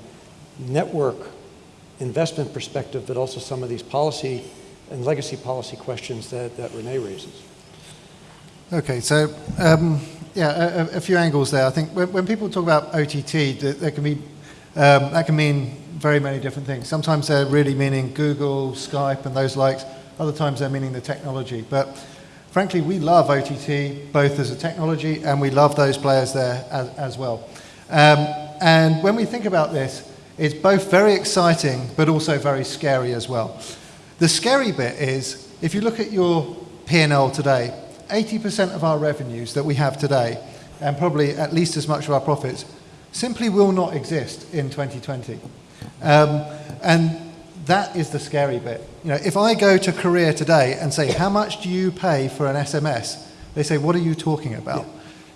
network investment perspective, but also some of these policy and legacy policy questions that, that Renee raises? Okay, so um, yeah, a, a, few angles there. I think when, when people talk about OTT, that, can be um, that can mean very many different things. Sometimes they're really meaning Google, Skype, and those likes. Other times they're meaning the technology. But frankly, we love OTT both as a technology and we love those players there as, as well. Um, and when we think about this, it's both very exciting but also very scary as well. The scary bit is if you look at your P&L today, 80% of our revenues that we have today, and probably at least as much of our profits, simply will not exist in 2020. Um, and that is the scary bit. You know, if I go to Korea today and say, how much do you pay for an SMS? They say, what are you talking about?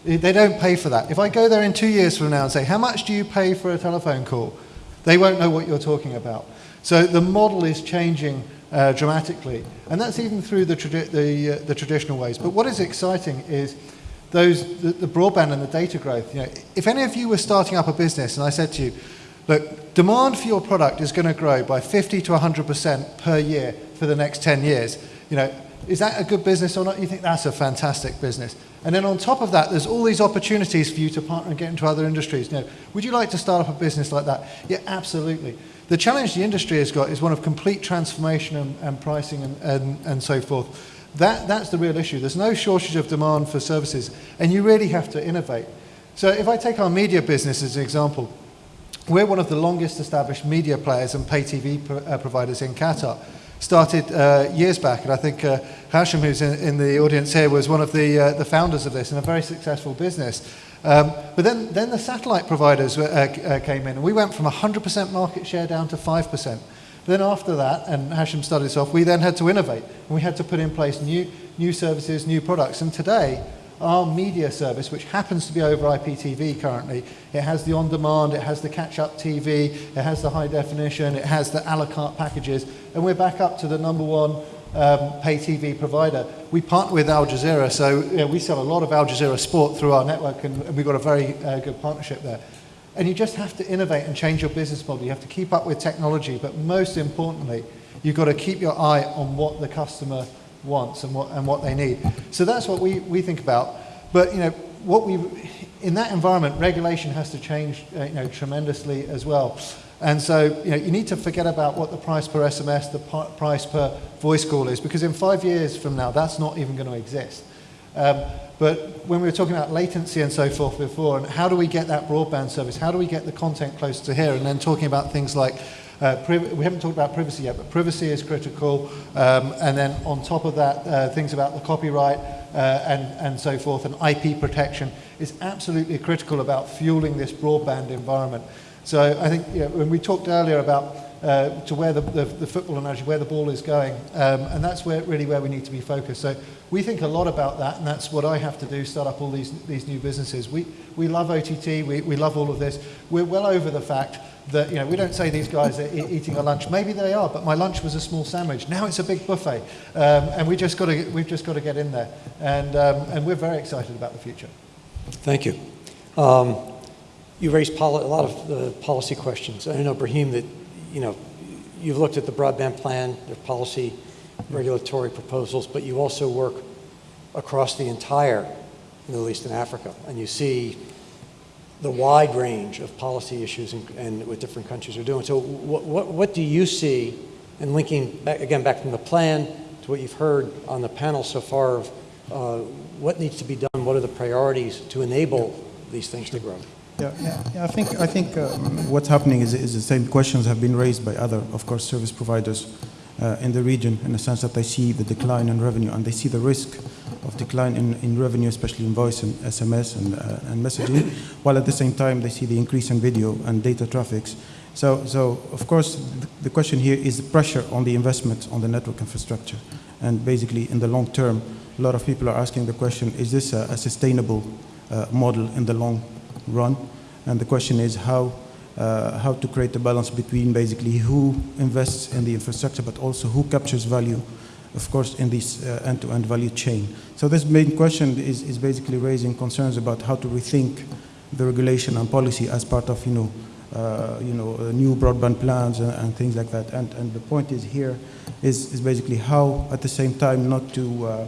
Yeah. They don't pay for that. If I go there in two years from now and say, how much do you pay for a telephone call? They won't know what you're talking about. So the model is changing uh, dramatically. And that's even through the, tradi the, uh, the, traditional ways. But what is exciting is those, the, the, broadband and the data growth. You know, if any of you were starting up a business and I said to you, look, demand for your product is going to grow by 50 to 100% per year for the next 10 years, you know, is that a good business or not? You think that's a fantastic business. And then on top of that, there's all these opportunities for you to partner and get into other industries. Now, would you like to start up a business like that? Yeah, absolutely. The challenge the industry has got is one of complete transformation and, and pricing and, and, and so forth. That, that's the real issue. There's no shortage of demand for services, and you really have to innovate. So if I take our media business as an example, we're one of the longest established media players and pay TV pro uh, providers in Qatar. Started uh, years back, and I think uh, Hashim, who's in, in, the audience here, was one of the, uh, the founders of this and a very successful business. Um, but then, then the satellite providers uh, uh, came in, and we went from 100% market share down to 5%. Then after that, and Hashim started this off, we then had to innovate, and we had to put in place new, new services, new products. And today, our media service, which happens to be over IPTV currently, it has the on-demand, it has the catch-up TV, it has the high definition, it has the a la carte packages, and we're back up to the number one um, pay TV provider. We partner with Al Jazeera, so you know, we sell a lot of Al Jazeera sport through our network, and, and we've got a very uh, good partnership there. And you just have to innovate and change your business model. You have to keep up with technology, but most importantly, you've got to keep your eye on what the customer wants and what, and what they need. So that's what we, we think about. But you know, what we, in that environment, regulation has to change uh, you know, tremendously as well. And so you, know, you need to forget about what the price per SMS, the price per voice call is, because in five years from now, that's not even going to exist. Um, but when we were talking about latency and so forth before, and how do we get that broadband service? How do we get the content close to here? And then talking about things like, uh, we haven't talked about privacy yet, but privacy is critical. Um, and then on top of that, uh, things about the copyright uh, and, and so forth, and IP protection is absolutely critical about fueling this broadband environment. So I think you know, when we talked earlier about uh, to where the, the, the, football analogy, where the ball is going, um, and that's where, really where we need to be focused. So we think a lot about that, and that's what I have to do, start up all these, these new businesses. We, we love OTT, we, we love all of this. We're well over the fact that, you know, we don't say these guys are e eating a lunch. Maybe they are, but my lunch was a small sandwich. Now it's a big buffet, um, and we just got to, we've just got to get in there. And, um, and we're very excited about the future. Thank you. Um, you raised a lot of uh, policy questions. I know, Brahim, that you know you've looked at the broadband plan, the policy, regulatory proposals, but you also work across the entire Middle East and Africa, and you see the wide range of policy issues and, and what different countries are doing. So, what, what, what do you see? And linking back, again back from the plan to what you've heard on the panel so far of uh, what needs to be done, what are the priorities to enable these things to grow? Yeah, I think, I think um, what's happening is, is the same questions have been raised by other, of course, service providers uh, in the region in the sense that they see the decline in revenue and they see the risk of decline in, in revenue, especially in voice and SMS and, uh, and messaging, while at the same time they see the increase in video and data traffics. So, so of course, the, the question here is the pressure on the investment on the network infrastructure. And basically, in the long term, a lot of people are asking the question, is this a, a sustainable uh, model in the long run. And the question is how, uh, how to create a balance between basically who invests in the infrastructure, but also who captures value of course, in this uh, end-to-end value chain. So this main question is, is basically raising concerns about how to rethink the regulation and policy as part of, you know, uh, you know, uh, new broadband plans and, and, things like that. And, and the point is here is, is basically how, at the same time, not to uh, uh,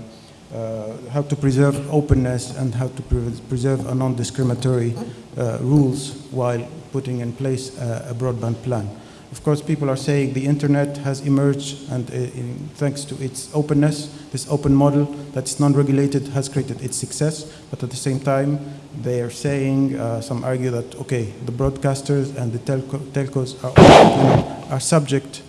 how to preserve openness and how to pre preserve a non-discriminatory uh, rules while putting in place a, a, broadband plan. Of course, people are saying the internet has emerged and uh, in, thanks to its openness, this open model that's non-regulated has created its success, but at the same time, they are saying, uh, some argue that, okay, the broadcasters and the telco telcos are, are subject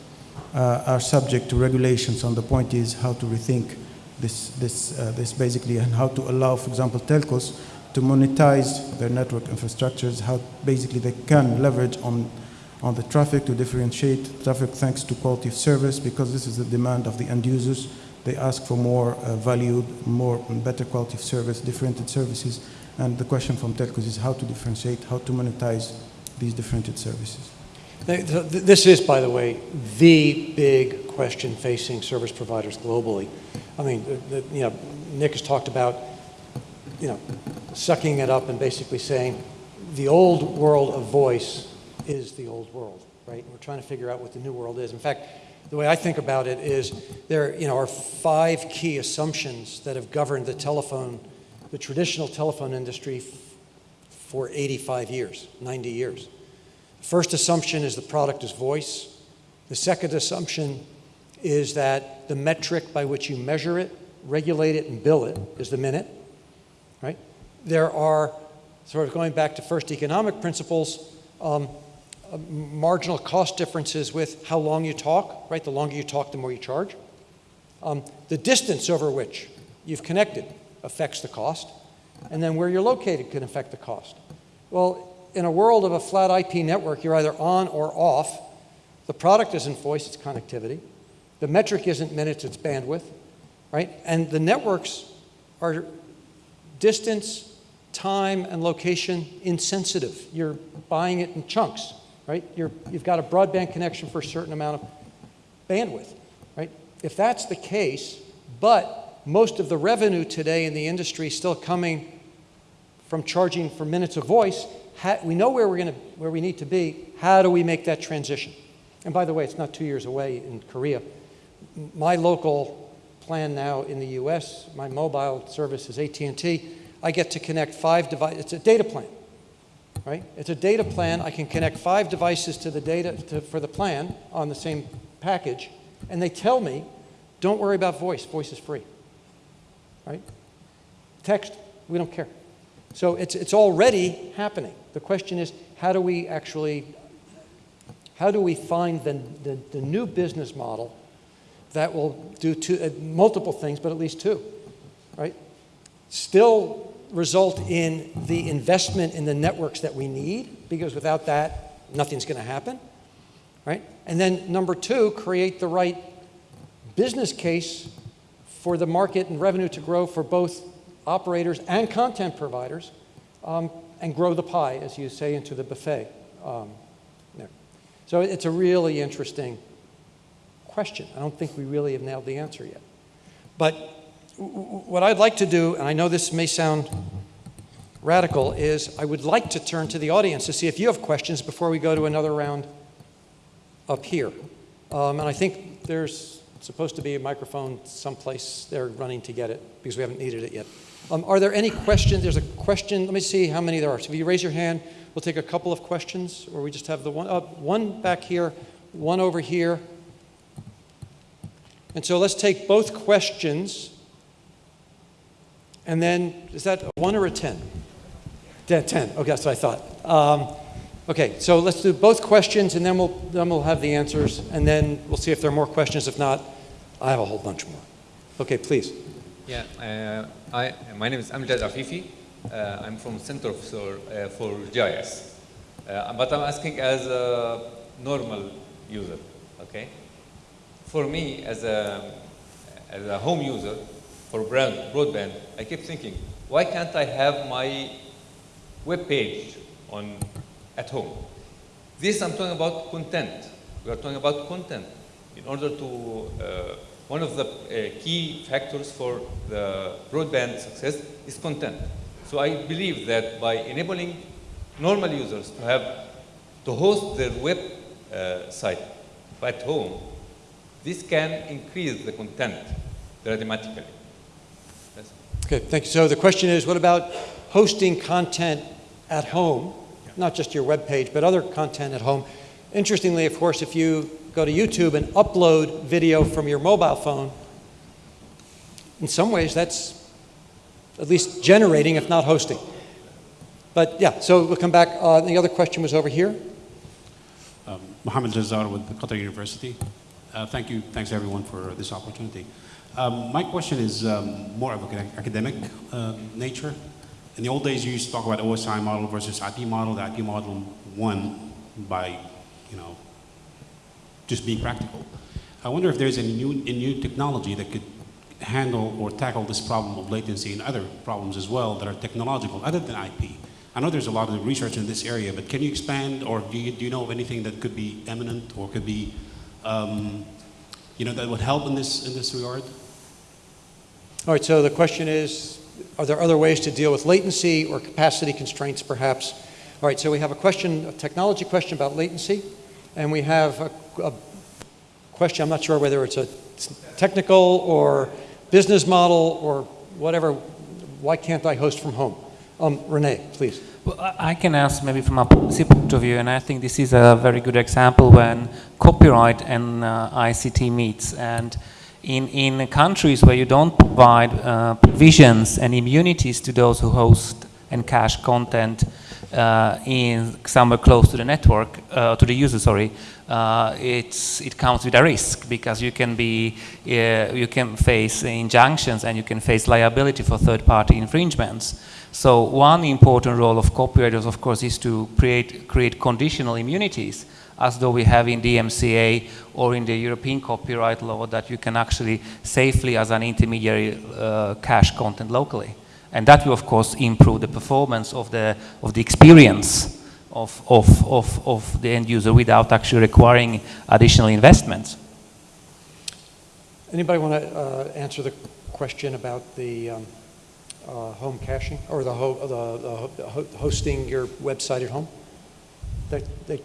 uh, are subject to regulations, and the point is how to rethink this, this, uh, this basically and how to allow, for example, telcos to monetize their network infrastructures, how basically they can leverage on, on the traffic to differentiate traffic thanks to quality of service because this is the demand of the end users. They ask for more uh, valued, more better quality of service, differentiated services. And the question from telcos is how to differentiate, how to monetize these differentiated services. This is, by the way, the big question facing service providers globally. I mean, the, the, you know, Nick has talked about, you know, sucking it up and basically saying the old world of voice is the old world, right? We're trying to figure out what the new world is. In fact, the way I think about it is there, you know, are five key assumptions that have governed the telephone, the traditional telephone industry for 85 years, 90 years. The first assumption is the product is voice. The second assumption is that the metric by which you measure it, regulate it, and bill it is the minute, right? There are, sort of going back to first economic principles, um, uh, marginal cost differences with how long you talk, right? The longer you talk, the more you charge. Um, the distance over which you've connected affects the cost, and then where you're located can affect the cost. Well, in a world of a flat IP network, you're either on or off. The product isn't voice, it's connectivity. The metric isn't minutes, it's bandwidth, right? And the networks are distance, time, and location insensitive. You're buying it in chunks, right? You're, you've got a broadband connection for a certain amount of bandwidth, right? If that's the case, but most of the revenue today in the industry is still coming from charging for minutes of voice, we know where we're to, where we need to be. How do we make that transition? And by the way, it's not two years away in Korea my local plan now in the US, my mobile service is AT&T, I get to connect five devices, it's a data plan, right? It's a data plan, I can connect five devices to the data to, for the plan on the same package, and they tell me, don't worry about voice, voice is free, right? Text, we don't care. So it's, it's already happening. The question is, how do we actually, how do we find the, the, the new business model that will do two, uh, multiple things, but at least two, right? Still result in the investment in the networks that we need, because without that, nothing's going to happen, right? And then number two, create the right business case for the market and revenue to grow for both operators and content providers um, and grow the pie, as you say, into the buffet. Um. So it's a really interesting question. I don't think we really have nailed the answer yet. But what I'd like to do, and I know this may sound radical, is I would like to turn to the audience to see if you have questions before we go to another round up here. Um, and I think there's supposed to be a microphone someplace there running to get it because we haven't needed it yet. Um, are there any questions? There's a question. Let me see how many there are. So if you raise your hand, we'll take a couple of questions, or we just have the one. Uh, one back here, one over here, and so let's take both questions. And then, is that a one or a 10? 10. Okay, that's what I thought. Um, okay, so let's do both questions and then we'll, then we'll have the answers. And then we'll see if there are more questions. If not, I have a whole bunch more. Okay, please. Yeah, uh, I, my name is Amjad Afifi. Uh, I'm from Center for, uh, for GIS. Uh, but I'm asking as a normal user, okay? For me as a, as a home user for brand, broadband, I keep thinking, why can't I have my web page on, at home? This I'm talking about content. We are talking about content. In order to, uh, one of the uh, key factors for the broadband success is content. So I believe that by enabling normal users to have to host their web uh, site at home, this can increase the content dramatically. Yes. Okay, thank you. So the question is, what about hosting content at home? Not just your web page, but other content at home. Interestingly, of course, if you go to YouTube and upload video from your mobile phone, in some ways that's at least generating, if not hosting. But yeah, so we'll come back. Uh, the other question was over here. Um, Mohammed Jazar with Qatar University. Uh, thank you, thanks everyone for this opportunity. Um, my question is um, more of an academic uh, nature. In the old days, you used to talk about OSI model versus IP model. The IP model won by, you know, just being practical. I wonder if there's a new, a new technology that could handle or tackle this problem of latency and other problems as well that are technological other than IP. I know there's a lot of research in this area, but can you expand or do you, do you know of anything that could be eminent or could be, um, you know, that would help in this, in this regard? All right, so the question is, are there other ways to deal with latency or capacity constraints perhaps? All right, so we have a question, a technology question about latency, and we have a, a question, I'm not sure whether it's a technical or business model or whatever, why can't I host from home? Um, Renee, please. I can ask maybe from a policy point of view, and I think this is a very good example when copyright and uh, ICT meets. And in, in countries where you don't provide uh, provisions and immunities to those who host and cache content uh, in somewhere close to the network, uh, to the user, sorry, uh, it's, it comes with a risk because you can be, uh, you can face injunctions and you can face liability for third-party infringements. So one important role of copywriters, of course, is to create, create conditional immunities as though we have in DMCA or in the European copyright law that you can actually safely as an intermediary uh, cache content locally. And that will of course improve the performance of the, of the experience of, of, of, of the end user without actually requiring additional investments. Anybody want to uh, answer the question about the um, uh, home caching or the, ho the, the ho hosting your website at home? That, that,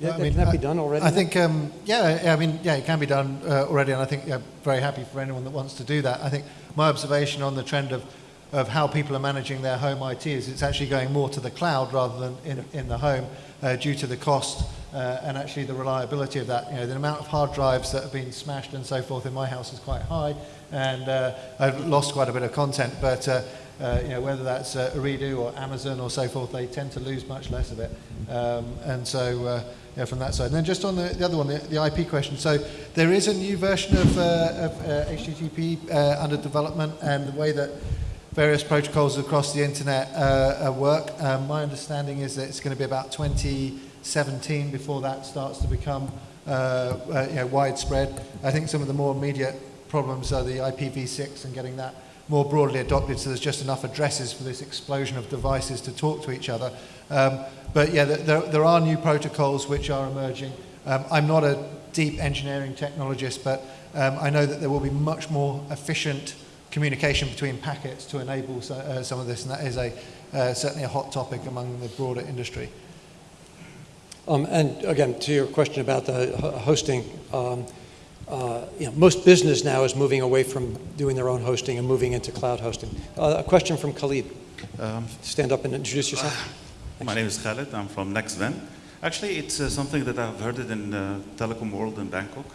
yeah, I mean, can that be done already? I now? think, um, yeah, yeah, I mean, yeah, it can be done uh, already, and I think yeah, very happy for anyone that wants to do that. I think my observation on the trend of, of how people are managing their home IT is it's actually going more to the cloud rather than in, in the home uh, due to the cost uh, and actually the reliability of that. You know, the amount of hard drives that have been smashed and so forth in my house is quite high, and uh, I've lost quite a bit of content, but uh, uh, you know, whether that's uh, or Amazon or so forth, they tend to lose much less of it. Um, and so, uh, yeah, from that side. And then just on the, the other one, the, the IP question. So there is a new version of, uh, of uh, HTTP uh, under development, and the way that various protocols across the internet uh, uh, work. Um, my understanding is that it's going to be about 2017 before that starts to become uh, uh, you know, widespread. I think some of the more immediate problems are the IPv6 and getting that more broadly adopted so there's just enough addresses for this explosion of devices to talk to each other. Um, but yeah, there, there are new protocols which are emerging. Um, I'm not a deep engineering technologist, but um, I know that there will be much more efficient communication between packets to enable so, uh, some of this, and that is a, uh, certainly a hot topic among the broader industry. Um, and again, to your question about the hosting, um, uh, you know, most business now is moving away from doing their own hosting and moving into cloud hosting. Uh, a question from Khalid. Um, Stand up and introduce yourself. my name is Khaled. I'm from NextVen. Actually, it's uh, something that I've heard it in uh, Telecom World in Bangkok.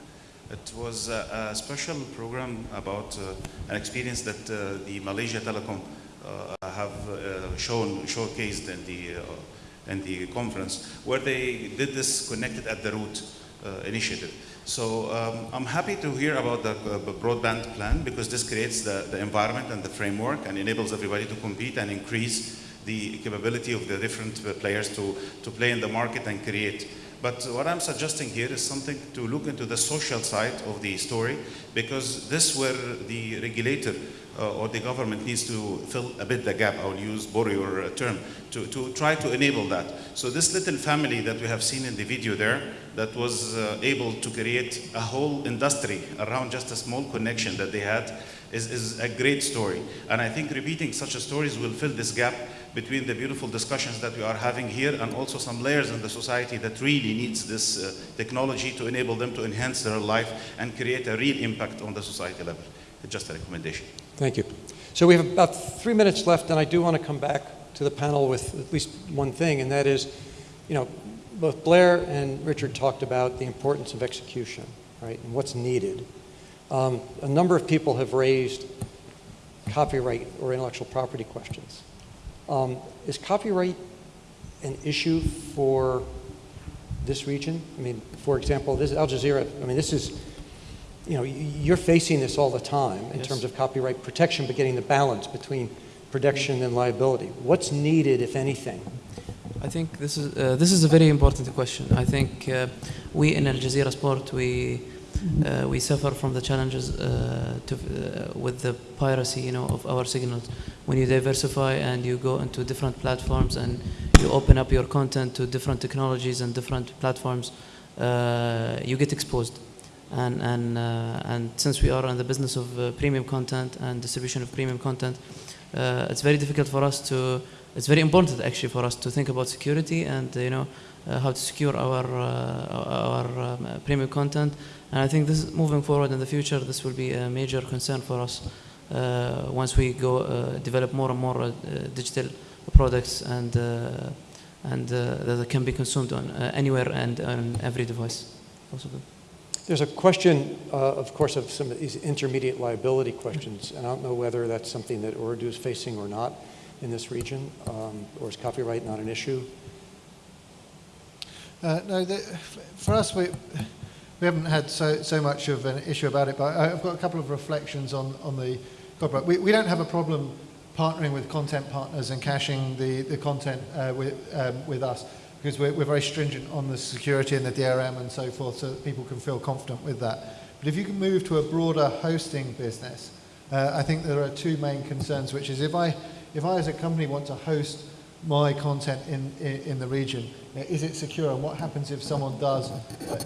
It was a, a special program about uh, an experience that uh, the Malaysia Telecom uh, have uh, shown showcased in the uh, in the conference, where they did this connected at the root uh, initiative. So um, I'm happy to hear about the uh, broadband plan because this creates the, the environment and the framework and enables everybody to compete and increase the capability of the different uh, players to, to play in the market and create. But what I'm suggesting here is something to look into the social side of the story because this where the regulator uh, or the government needs to fill a bit the gap. I'll use borrow your uh, term to, to try to enable that. So this little family that we have seen in the video there that was uh, able to create a whole industry around just a small connection that they had is, is a great story. And I think repeating such stories will fill this gap between the beautiful discussions that we are having here and also some layers in the society that really needs this uh, technology to enable them to enhance their life and create a real impact on the society level. Just a recommendation. Thank you. So we have about three minutes left, and I do want to come back to the panel with at least one thing, and that is, you know, both Blair and Richard talked about the importance of execution, right, and what's needed. Um, a number of people have raised copyright or intellectual property questions. Um, is copyright an issue for this region? I mean, for example, this Al Jazeera, I mean, this is, you know, you're facing this all the time in Yes. terms of copyright protection, but getting the balance between protection and liability. What's needed, if anything? I think this is uh, this is a very important question. I think uh, we in Al Jazeera Sport we uh, we suffer from the challenges uh, to, uh, with the piracy, you know, of our signals. When you diversify and you go into different platforms and you open up your content to different technologies and different platforms, uh, you get exposed. And and and since we are in the business of premium content and distribution of premium content, it's very difficult for us to it's very important actually for us to think about security and you know uh, how to secure our uh, our um, uh, premium content. And I think this is moving forward in the future this will be a major concern for us once we go develop more and more digital products and and that can be consumed on anywhere and on every device. Possible. There's a question, uh, of course, of some of these intermediate liability questions, and I don't know whether that's something that Ooredoo is facing or not in this region, um, or is copyright not an issue? Uh, no, the, for us, we, we haven't had so, so much of an issue about it, but I've got a couple of reflections on, on the copyright. We, we don't have a problem partnering with content partners and caching the, the content uh, with, um, with us because we're, we're very stringent on the security and the DRM and so forth so that people can feel confident with that. But if you can move to a broader hosting business, uh, I think there are two main concerns, which is if I, if I as a company want to host my content in, in, in the region, is it secure and what happens if someone does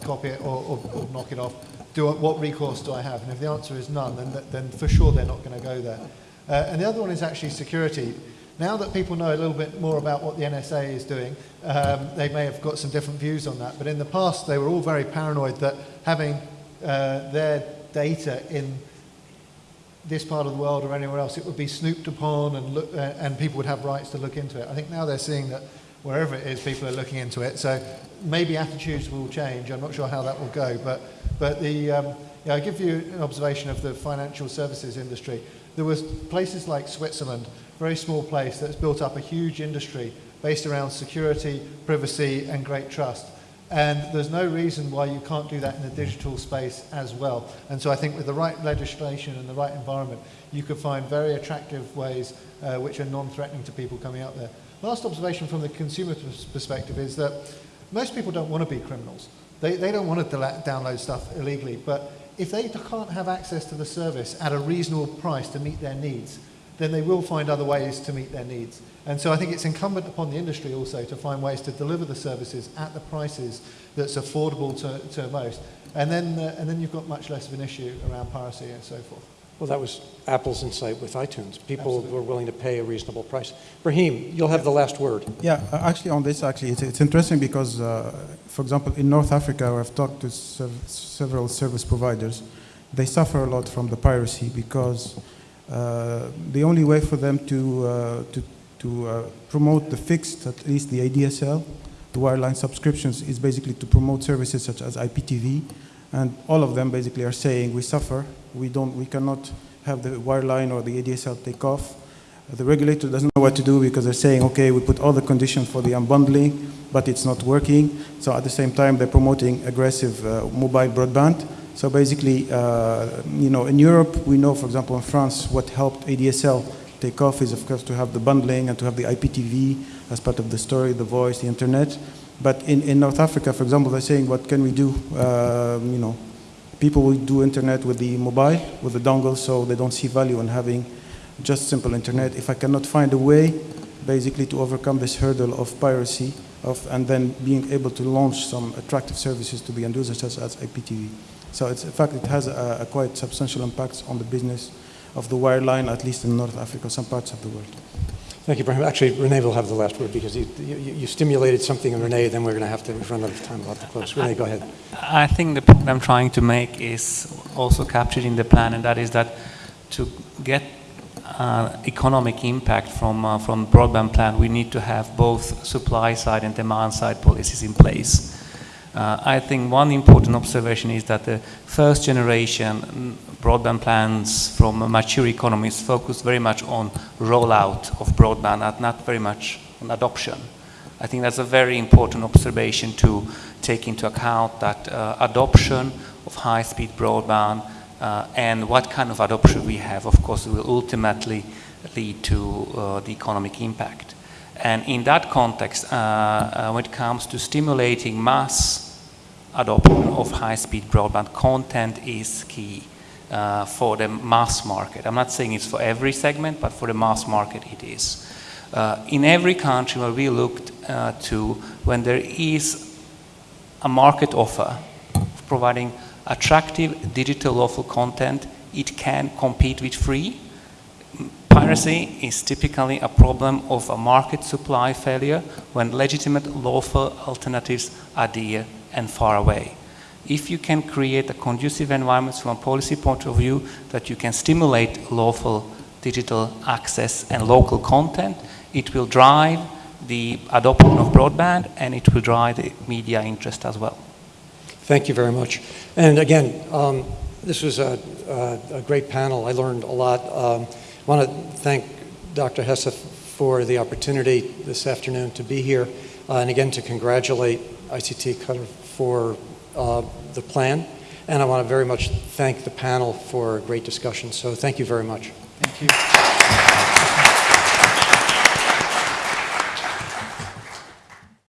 copy it or, or, or knock it off? Do I, what recourse do I have? And if the answer is none, then, th- then for sure they're not going to go there. Uh, and the other one is actually security. Now that people know a little bit more about what the NSA is doing, um, they may have got some different views on that. But in the past, they were all very paranoid that having uh, their data in this part of the world or anywhere else, it would be snooped upon and, look, uh, and people would have rights to look into it. I think now they're seeing that wherever it is, people are looking into it. So maybe attitudes will change. I'm not sure how that will go. But, but the, um, yeah, I'll give you an observation of the financial services industry. There was places like Switzerland, very small place that's built up a huge industry based around security, privacy, and great trust. And there's no reason why you can't do that in the digital space as well. And so I think with the right legislation and the right environment, you could find very attractive ways uh, which are non-threatening to people coming out there. Last observation from the consumer perspective is that most people don't want to be criminals. They, they don't want to download stuff illegally, but if they can't have access to the service at a reasonable price to meet their needs, then they will find other ways to meet their needs. And so I think it's incumbent upon the industry also to find ways to deliver the services at the prices that's affordable to, to most. And then, uh, and then you've got much less of an issue around piracy and so forth. Well, that was Apple's insight with iTunes. People were willing to pay a reasonable price. Brahim, you'll have the last word. Yeah, uh, actually on this, actually, it's, it's interesting because, uh, for example, in North Africa, where I've talked to sev- several service providers, they suffer a lot from the piracy because uh, the only way for them to, uh, to, to uh, promote the fixed, at least the ADSL, the wireline subscriptions, is basically to promote services such as IPTV, and all of them basically are saying we suffer, we don't, we cannot have the wireline or the ADSL take off. The regulator doesn't know what to do because they're saying, okay, we put all the conditions for the unbundling, but it's not working. So at the same time, they're promoting aggressive uh, mobile broadband. So basically, uh, you know, in Europe, we know, for example, in France, what helped ADSL take off is, of course, to have the bundling and to have the IPTV as part of the story, the voice, the internet. But in, in North Africa, for example, they're saying, what can we do? Um, you know, people will do internet with the mobile, with the dongle, so they don't see value in having just simple internet. If I cannot find a way, basically, to overcome this hurdle of piracy, of, and then being able to launch some attractive services to the end users, such as IPTV. So it's, in fact, it has a, a quite substantial impact on the business of the wireline, at least in North Africa, some parts of the world. Thank you, Ibrahim. Actually, Renee will have the last word because you, you, you stimulated something in Renee, then we're going to have to run out of time. We'll have to close. Renee, go ahead. I think the point I'm trying to make is also captured in the plan, and that is that to get uh, economic impact from, uh, from broadband plan, we need to have both supply side and demand side policies in place. Uh, I think one important observation is that the first generation mm, broadband plans from mature economies focus very much on rollout of broadband and not very much on adoption. I think that's a very important observation to take into account that uh, adoption of high-speed broadband uh, and what kind of adoption we have, of course, will ultimately lead to uh, the economic impact. And in that context, uh, uh, when it comes to stimulating mass adoption of high-speed broadband, content is key uh, for the mass market. I'm not saying it's for every segment, but for the mass market it is. Uh, in every country where we looked uh, to, when there is a market offer providing attractive digital lawful content, it can compete with free. Piracy is typically a problem of a market supply failure when legitimate lawful alternatives are dear and far away. If you can create a conducive environment from a policy point of view that you can stimulate lawful digital access and local content, it will drive the adoption of broadband and it will drive the media interest as well. Thank you very much. And again, um, this was a, a, a, great panel. I learned a lot. Um, I want to thank Dr. Hessa for the opportunity this afternoon to be here, uh, and again to congratulate ICT Qatar for uh, the plan. And I want to very much thank the panel for a great discussion. So thank you very much. Thank you.